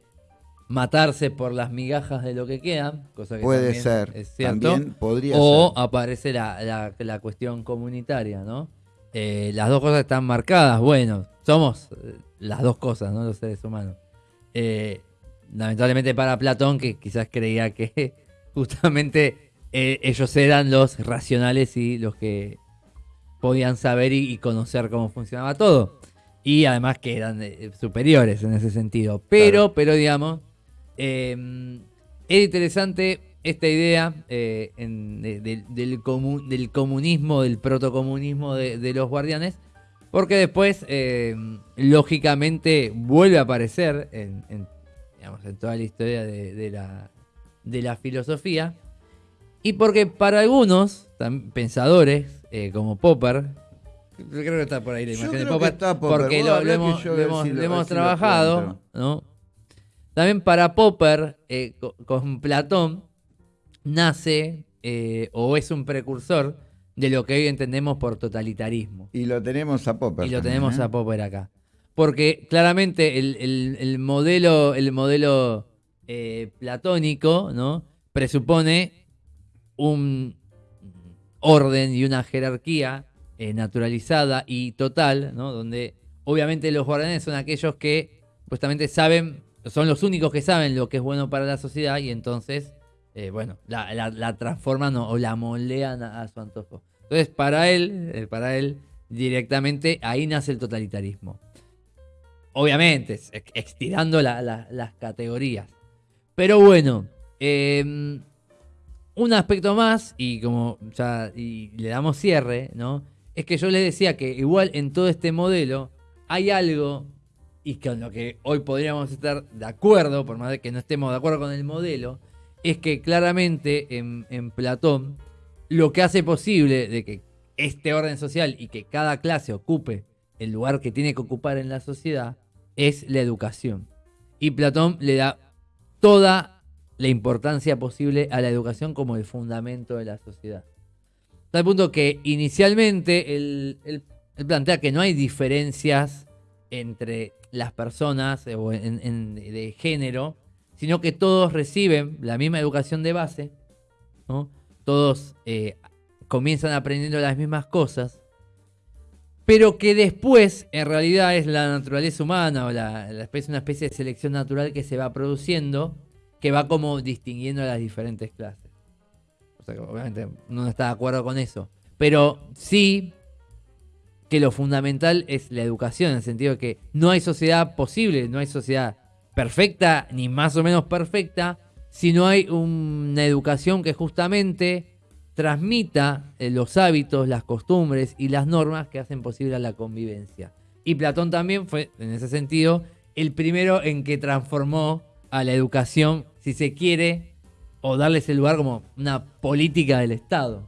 matarse por las migajas de lo que quedan, cosa que Puede ser. es cierto. También podría o ser. aparece la, la- la cuestión comunitaria, ¿no? Eh, las dos cosas están marcadas. Bueno, somos eh, las dos cosas, ¿no? Los seres humanos. Eh, lamentablemente para Platón, que quizás creía que justamente eh, ellos eran los racionales y los que podían saber y, y conocer cómo funcionaba todo. Y además que eran superiores en ese sentido. Pero, Claro. pero digamos, es interesante esta idea eh, en- de- de- del, comu- del comunismo, del protocomunismo de, de los guardianes, porque después, eh, lógicamente, vuelve a aparecer en, en, digamos, en toda la historia de, la, de la filosofía. Y porque para algunos pensadores, eh, como Popper, yo creo que está por ahí la Yo imagen de Popper, porque lo, lo hemos, lo si lo- trabajado. También para Popper, eh, co- con Platón, nace eh, o es un precursor de lo que hoy entendemos por totalitarismo. Y lo tenemos a Popper. Y lo también, tenemos ¿eh? a Popper acá. Porque claramente el, el- el modelo, el modelo eh, platónico ¿no? presupone un orden y una jerarquía naturalizada y total, ¿no? donde obviamente los guardianes son aquellos que supuestamente saben, son los únicos que saben lo que es bueno para la sociedad y entonces, eh, bueno, la, transforman o, la moldean a, su antojo. Entonces, para él, eh, para él, directamente ahí nace el totalitarismo. Obviamente, estirando la- la- las categorías. Pero bueno, eh, un aspecto más, y como ya le damos cierre, ¿no? Es que yo les decía que igual en todo este modelo hay algo, y con lo que hoy podríamos estar de acuerdo, por más que no estemos de acuerdo con el modelo, es que claramente en, Platón lo que hace posible de que este orden social y que cada clase ocupe el lugar que tiene que ocupar en la sociedad es la educación. Y Platón le da toda la importancia posible a la educación como el fundamento de la sociedad. Tal punto que inicialmente él, plantea que no hay diferencias entre las personas o de género, sino que todos reciben la misma educación de base, todos eh, comienzan aprendiendo las mismas cosas, pero que después en realidad es la naturaleza humana o una especie de selección natural que se va produciendo, que va como distinguiendo a las diferentes clases. O sea, obviamente no está de acuerdo con eso, pero sí que lo fundamental es la educación, en el sentido de que no hay sociedad posible, no hay sociedad perfecta ni más o menos perfecta, si no hay una educación que justamente transmita eh, los hábitos, las costumbres y las normas que hacen posible la convivencia. Y Platón también fue, en ese sentido, el primero en que transformó a la educación, si se quiere, o darle ese lugar como una política del Estado.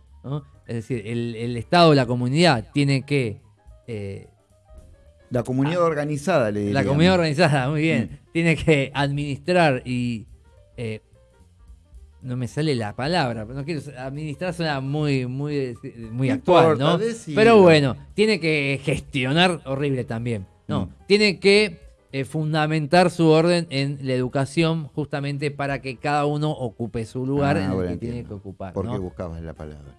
Es decir, el, el Estado, la comunidad, tiene que... eh, La comunidad organizada, le diría. la comunidad organizada, muy bien. Tiene que administrar y. eh, no me sale la palabra, pero no quiero. Administrar suena muy, muy, muy actual, ¿no? Pero bueno, tiene que gestionar horrible también. No, Mm. tiene que eh, fundamentar su orden en la educación justamente para que cada uno ocupe su lugar Ah, en el que tiene que ocupar. ¿Por ¿no? buscabas la palabra?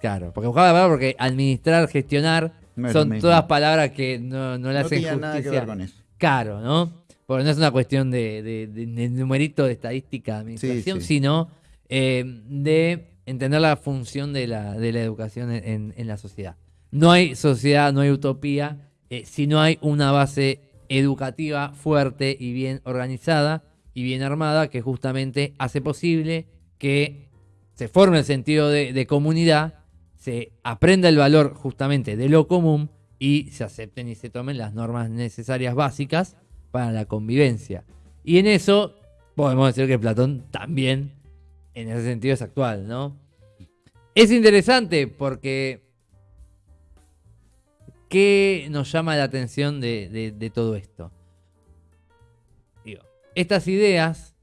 Claro, porque buscaba la palabra porque administrar, gestionar No son todas palabras que no, no le hacen nada que justicia ver con eso. caro, ¿no? Porque no es una cuestión de, de- de- de numerito de estadística de administración, sí. sino eh, de entender la función de la, de la educación en, en- la sociedad. No hay sociedad, no hay utopía, eh, si no hay una base educativa fuerte y bien organizada y bien armada que justamente hace posible que se forme el sentido de comunidad, se aprenda el valor justamente de lo común y se acepten y se tomen las normas necesarias básicas para la convivencia. Y en eso podemos decir que Platón también en ese sentido es actual, ¿no? Es interesante porque ¿qué nos llama la atención de, de- todo esto? Digo, estas ideas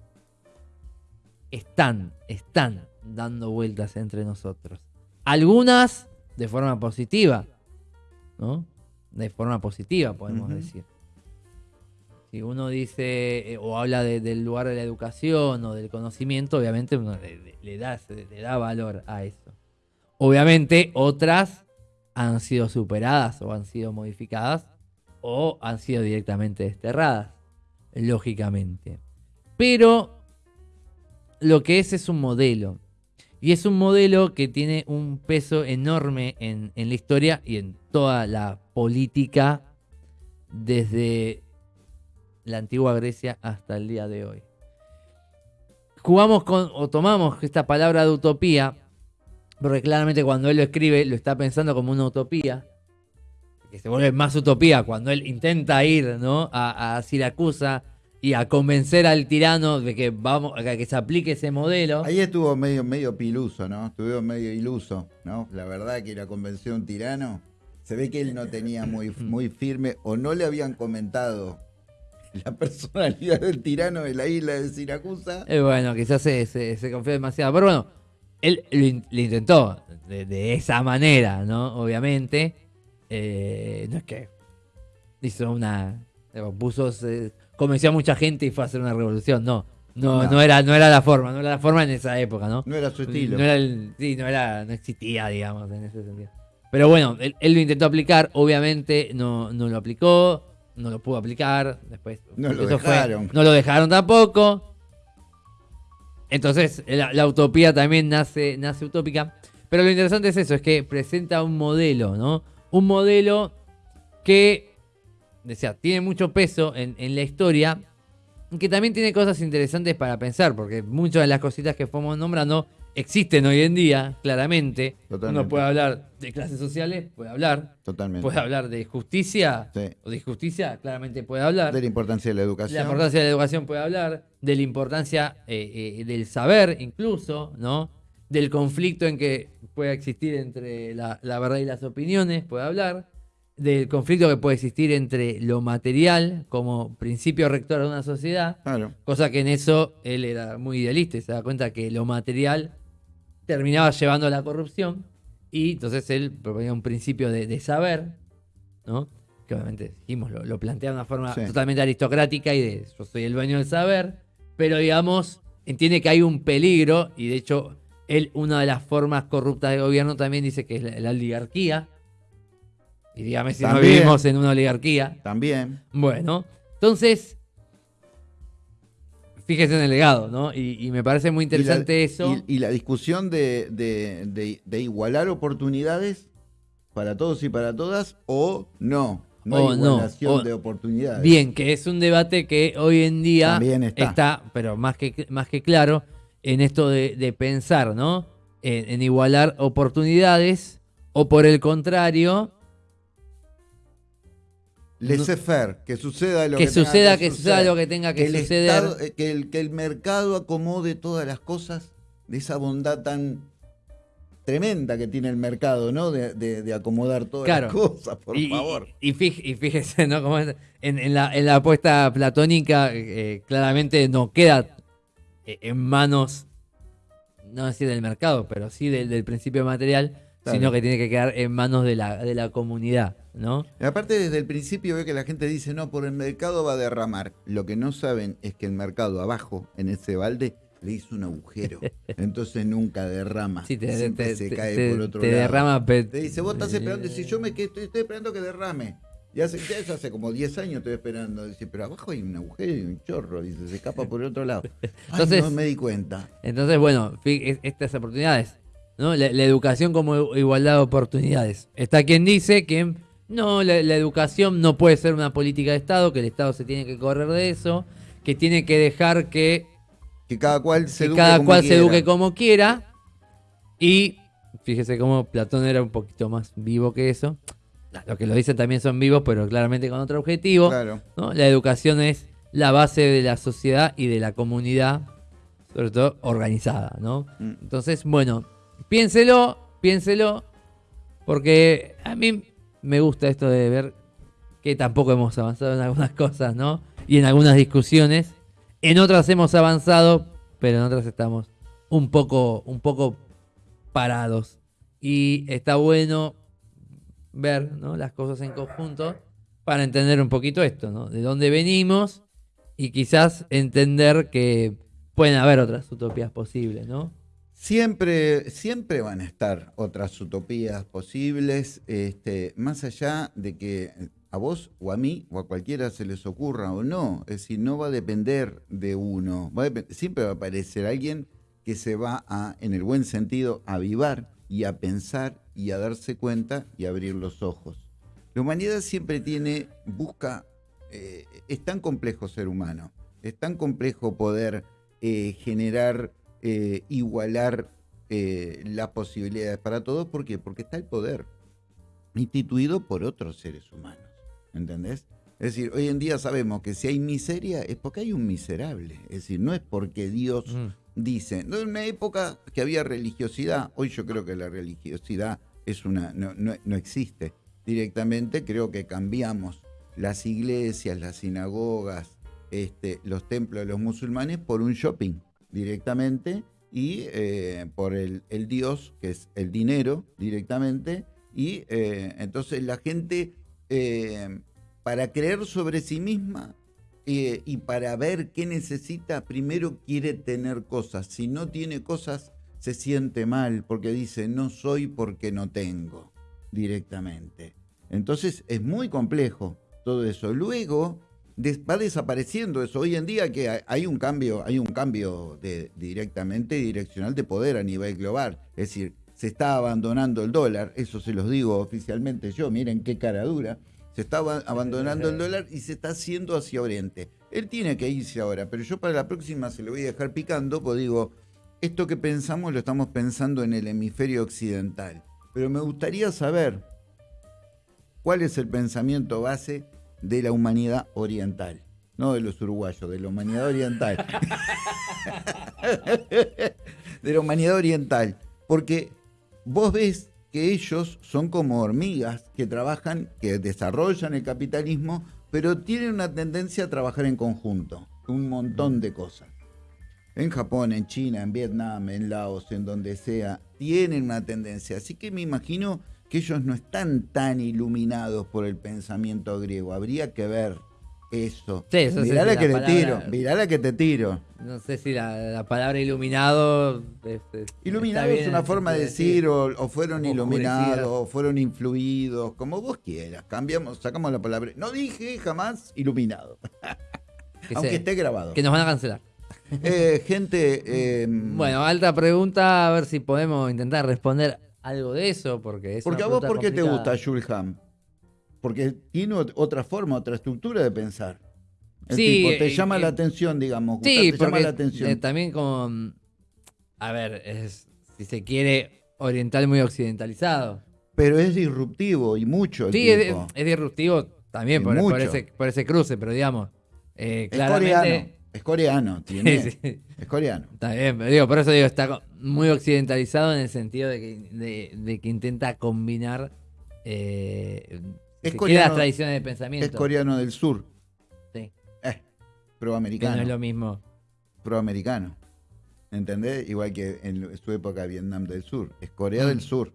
están, están dando vueltas entre nosotros. Algunas de forma positiva, ¿no? De forma positiva, podemos decir. Si uno dice eh, o habla de- del lugar de la educación o del conocimiento, obviamente uno le, da, le da valor a eso. Obviamente otras han sido superadas o han sido modificadas o han sido directamente desterradas, lógicamente. Pero lo que es es un modelo. Y es un modelo que tiene un peso enorme en, la historia y en toda la política desde la antigua Grecia hasta el día de hoy. Jugamos con, o tomamos esta palabra de utopía, porque claramente cuando él lo escribe lo está pensando como una utopía, que se vuelve más utopía cuando él intenta ir ¿no? a, a Siracusa y a convencer al tirano de que vamos a que se aplique ese modelo. Ahí estuvo medio, medio piluso, ¿no? Estuvo medio iluso, ¿no? La verdad que la convenció un tirano. Se ve que él no tenía muy, muy firme o no le habían comentado la personalidad del tirano de la isla de Siracusa. Eh, bueno, quizás se, se, se confió demasiado. Pero bueno, él lo, in- lo intentó de, de esa manera, ¿no? Obviamente. Eh, no es que hizo una. eh, Puso, se- convenció a mucha gente y fue a hacer una revolución. No. No, No. no. era, no era la forma, no era la forma en esa época, ¿no? No era su estilo. No era el- sí, no era, no existía, digamos, en ese sentido. Pero bueno, él, él lo intentó aplicar, obviamente no, no lo aplicó, no lo pudo aplicar, después No lo fue- dejaron. no lo dejaron tampoco. Entonces, la, la utopía también nace, nace utópica. Pero lo interesante es eso, es que presenta un modelo, ¿no? Un modelo que, decía, tiene mucho peso en, en la historia, que también tiene cosas interesantes para pensar, porque muchas de las cositas que fuimos nombrando existen hoy en día, claramente. Totalmente. Uno puede hablar de clases sociales, puede hablar. Totalmente. Puede hablar de justicia, Sí. o de injusticia, claramente puede hablar. De la importancia de la De educación. la importancia de la educación puede hablar, de la importancia eh, eh, del saber incluso, ¿no? Del conflicto en que puede existir entre la, la verdad y las opiniones, puede hablar, del conflicto que puede existir entre lo material como principio rector de una sociedad, Claro. cosa que en eso él era muy idealista y se da cuenta que lo material terminaba llevando a la corrupción y entonces él proponía un principio de, de saber, ¿no? Que obviamente dijimos, lo, lo plantea de una forma Sí. totalmente aristocrática y de yo soy el dueño del saber, pero digamos, entiende que hay un peligro y de hecho él, una de las formas corruptas de gobierno también dice que es la, la oligarquía. Y dígame si no También. vivimos en una oligarquía. También. Bueno, entonces, fíjese en el legado, ¿no? Y, y me parece muy interesante y la, eso. Y, y la discusión de, de- de- de igualar oportunidades para todos y para todas o no. No O hay no, igualación o- de oportunidades. Bien, que es un debate que hoy en día También está. pero más que, más que claro, en esto de, de pensar, ¿no? En, en igualar oportunidades o por el contrario, Laissez-faire, que suceda lo que, que, tenga suceda, que suceda lo que tenga que, suceder. Estado- eh, que, el, que el mercado acomode todas las cosas de esa bondad tan tremenda que tiene el mercado, ¿no? De, de- de acomodar todas Claro. las cosas, por y, favor. Y, y fíjese, ¿no? Como en la, en la apuesta platónica, eh, claramente no queda eh, en manos, no decir del mercado, pero sí del, del principio material, Claro. sino que tiene que quedar en manos de la, de la comunidad, ¿no? Y aparte, desde el principio ve que la gente dice, no, por el mercado va a derramar. Lo que no saben es que el mercado abajo, en ese balde, le hizo un agujero. Entonces nunca derrama. Sí, te, Siempre te- se te- cae por otro te lado. derrama. Te dice, vos estás esperando. Si yo me estoy, estoy esperando que derrame. Y hace, ya eso hace como 10 años estoy esperando. Dice, pero abajo hay un agujero y un chorro. Dice, se escapa por el otro lado. Ay, Entonces- no me di cuenta. Entonces, bueno, estas oportunidades, ¿no? La, la educación como igualdad de oportunidades. Está quien dice que no, la, la educación no puede ser una política de Estado, que el Estado se tiene que correr de eso, que tiene que dejar que, Que cada cual se que eduque cada como cual se quiera. eduque como quiera. Y fíjese cómo Platón era un poquito más vivo que eso. Los que lo dicen también son vivos, pero claramente con otro objetivo. Claro. ¿no? La educación es la base de la sociedad y de la comunidad, sobre todo organizada, ¿no? Mm. Entonces, bueno, piénselo, piénselo, porque a mí me gusta esto de ver que tampoco hemos avanzado en algunas cosas, ¿no? Y en algunas discusiones. En otras hemos avanzado, pero en otras estamos un poco, un poco parados. Y está bueno ver ¿no? las cosas en conjunto para entender un poquito esto, ¿no? De dónde venimos y quizás entender que pueden haber otras utopías posibles, ¿no? Siempre, siempre van a estar otras utopías posibles, este, más allá de que a vos o a mí o a cualquiera se les ocurra o no. Es decir, no va a depender de uno. Va siempre va a aparecer alguien que que se va a, en el buen sentido, a avivar y a pensar y a darse cuenta y abrir los ojos. La humanidad siempre tiene, busca, eh, es tan complejo ser humano, es tan complejo poder eh, generar, eh, igualar las posibilidades para todos. ¿Por qué? Porque está el poder instituido por otros seres humanos. ¿Entendés? Es decir, hoy en día sabemos que si hay miseria es porque hay un miserable. Es decir, no es porque Dios dice. No, en una época que había religiosidad, hoy yo creo que la religiosidad es una, no, no, existe directamente. Creo que cambiamos las iglesias, las sinagogas, este, los templos de los musulmanes por un shopping directamente y eh, por el, Dios, que es el dinero directamente. Y eh, entonces la gente eh, para creer sobre sí misma y para ver qué necesita, primero quiere tener cosas. Si no tiene cosas, se siente mal porque dice, no soy porque no tengo directamente. Entonces es muy complejo todo eso. Luego va desapareciendo eso. Hoy en día que hay un cambio, hay un cambio de, directamente direccional de poder a nivel global. Es decir, se está abandonando el dólar, eso se los digo oficialmente yo, miren qué cara dura, se está abandonando el dólar y se está haciendo hacia Oriente. Él tiene que irse ahora, pero yo para la próxima se lo voy a dejar picando, pues digo, esto que pensamos lo estamos pensando en el hemisferio occidental. Pero me gustaría saber cuál es el pensamiento base de la humanidad oriental. No de los uruguayos, de la humanidad oriental. de la humanidad oriental. Porque vos ves que ellos son como hormigas que trabajan, que desarrollan el capitalismo, pero tienen una tendencia a trabajar en conjunto, un montón de cosas. En Japón, en China, en Vietnam, en Laos, en donde sea, tienen una tendencia. Así que me imagino que ellos no están tan iluminados por el pensamiento griego. Habría que ver eso. Sí, eso mirá la que te tiro, mirá la que te tiro. No sé si la, palabra iluminado. iluminado es una forma de decir, o, fueron iluminados, o fueron influidos, como vos quieras. Cambiamos, sacamos la palabra. No dije jamás iluminado. Aunque esté grabado. Que nos van a cancelar. Eh, gente. Em, bueno, alta pregunta, a ver si podemos intentar responder algo de eso, porque es. Porque a vos, ¿por qué te gusta Julham? porque tiene otra forma, otra estructura de pensar. El sí, tipo te llama la atención, digamos. Sí, te llama la atención. Eh, también con, a ver, es, si se quiere, oriental muy occidentalizado. Pero es disruptivo y mucho. sí, es, disruptivo también por, ese, cruce, pero digamos, eh, claramente... Es coreano, tiene, es coreano. Está bien, pero digo, por eso digo, está muy occidentalizado en el sentido de que, de, que intenta combinar eh, es coreano, tradiciones de pensamiento. Es coreano del sur. Sí. Eh, proamericano. no es lo mismo. Proamericano. ¿Entendés? Igual que en su época Vietnam del Sur. Es Corea del mm. Sur.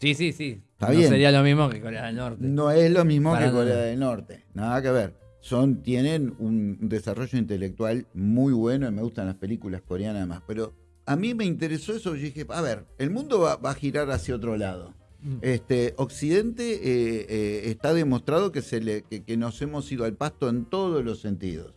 Sí, sí, sí. no sería lo mismo que Corea del Norte. No es lo mismo que Corea del Norte. Nada que ver. Son, tienen un desarrollo intelectual muy bueno y me gustan las películas coreanas además. Pero a mí me interesó eso. y dije, a ver, el mundo va a girar hacia otro lado. Mm. Este, Occidente eh, eh, está demostrado que, se le, que, nos hemos ido al pasto en todos los sentidos.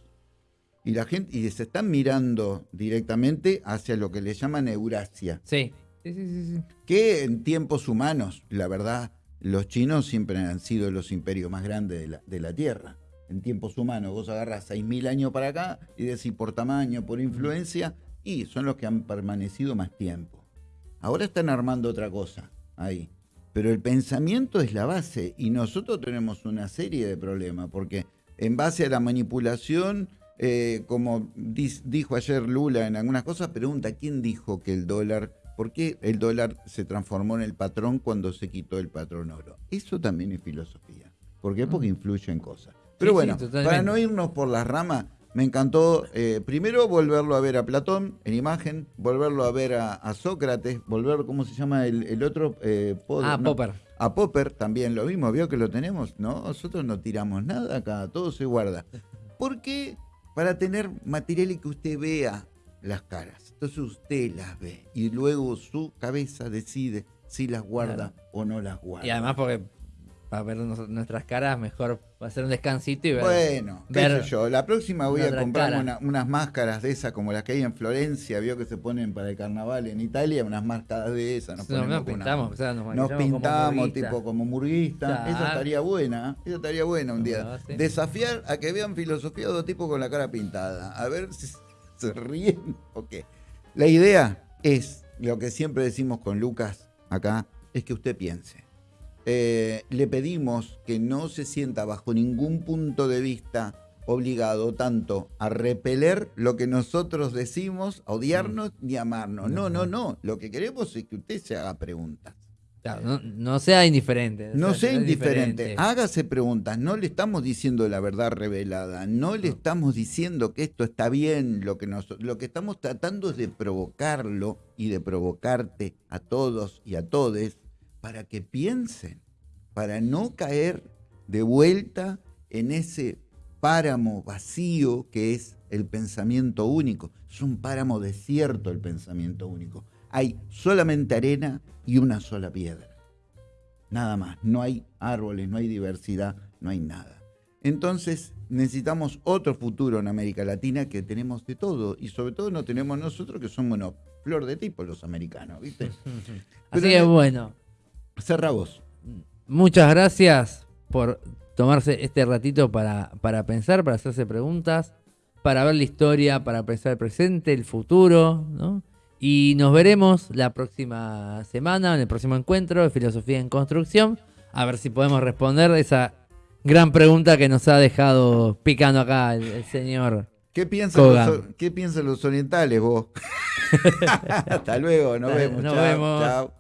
Y la gente y se están mirando directamente hacia lo que le llaman Eurasia. Sí. Sí, sí, sí, Que en tiempos humanos, la verdad, los chinos siempre han sido los imperios más grandes de la, de la Tierra. En tiempos humanos, vos agarras 6.000 años para acá y decís por tamaño, por influencia, y son los que han permanecido más tiempo. Ahora están armando otra cosa ahí. Pero el pensamiento es la base y nosotros tenemos una serie de problemas, porque en base a la manipulación, eh, como dijo ayer Lula en algunas cosas, pregunta, ¿quién dijo que el dólar, por qué el dólar se transformó en el patrón cuando se quitó el patrón oro? Eso también es filosofía. ¿Por qué? Porque mm. influye en cosas. Pero bueno, para no irnos por las ramas, me encantó eh, primero volverlo a ver a Platón en imagen, volverlo a ver a, Sócrates, volver, ¿cómo se llama el, otro? Eh, ah, Popper. A Popper también lo mismo, vio que lo tenemos, ¿no? Nosotros no tiramos nada acá, todo se guarda. ¿Por qué? Para tener material y que usted vea las caras. Entonces usted las ve y luego su cabeza decide si las guarda o no las guarda. Y además porque para ver nuestras caras mejor Va a ser un descansito y ver. Bueno, qué ver sé yo. La próxima voy a una- unas máscaras de esas como las que hay en Florencia. Vio que se ponen para el carnaval en Italia, unas máscaras de esas. Nos, pintamos, o sea, nos nos maquillamos como pintamos tipo como murguista. Claro. Esa estaría buena. Esa estaría buena un día. No, sí. Desafiar a que vean filosofía de dos tipos con la cara pintada. A ver si se ríen o qué. La idea es, lo que siempre decimos con Lucas acá, es que usted piense. Eh, le pedimos que no se sienta bajo ningún punto de vista obligado tanto a repeler lo que nosotros decimos, a odiarnos ni a amarnos. No, no, no. Lo que queremos es que usted se haga preguntas. Claro, no, no sea indiferente. No sea sea indiferente, hágase preguntas, no le estamos diciendo la verdad revelada, no le estamos diciendo que esto está bien, lo que, nos, lo que estamos tratando es de provocarlo y de provocarte a todos y a todes para que piensen, para no caer de vuelta en ese páramo vacío que es el pensamiento único. Es un páramo desierto el pensamiento único. Hay solamente arena y una sola piedra. Nada más. No hay árboles, no hay diversidad, no hay nada. Entonces necesitamos otro futuro en América Latina que tenemos de todo y sobre todo no tenemos nosotros que somos una flor de tipo los americanos, ¿viste? Así Pero- que bueno, Cerra vos. muchas gracias por tomarse este ratito para, para pensar, para hacerse preguntas, para ver la historia, para pensar el presente, el futuro, ¿no? Y nos veremos la próxima semana, en el próximo encuentro de Filosofía en Construcción, a ver si podemos responder esa gran pregunta que nos ha dejado picando acá el, el señor. ¿Qué piensan, los, ¿Qué piensan los orientales vos? Hasta luego, nos vemos. nos chao, vemos. chao.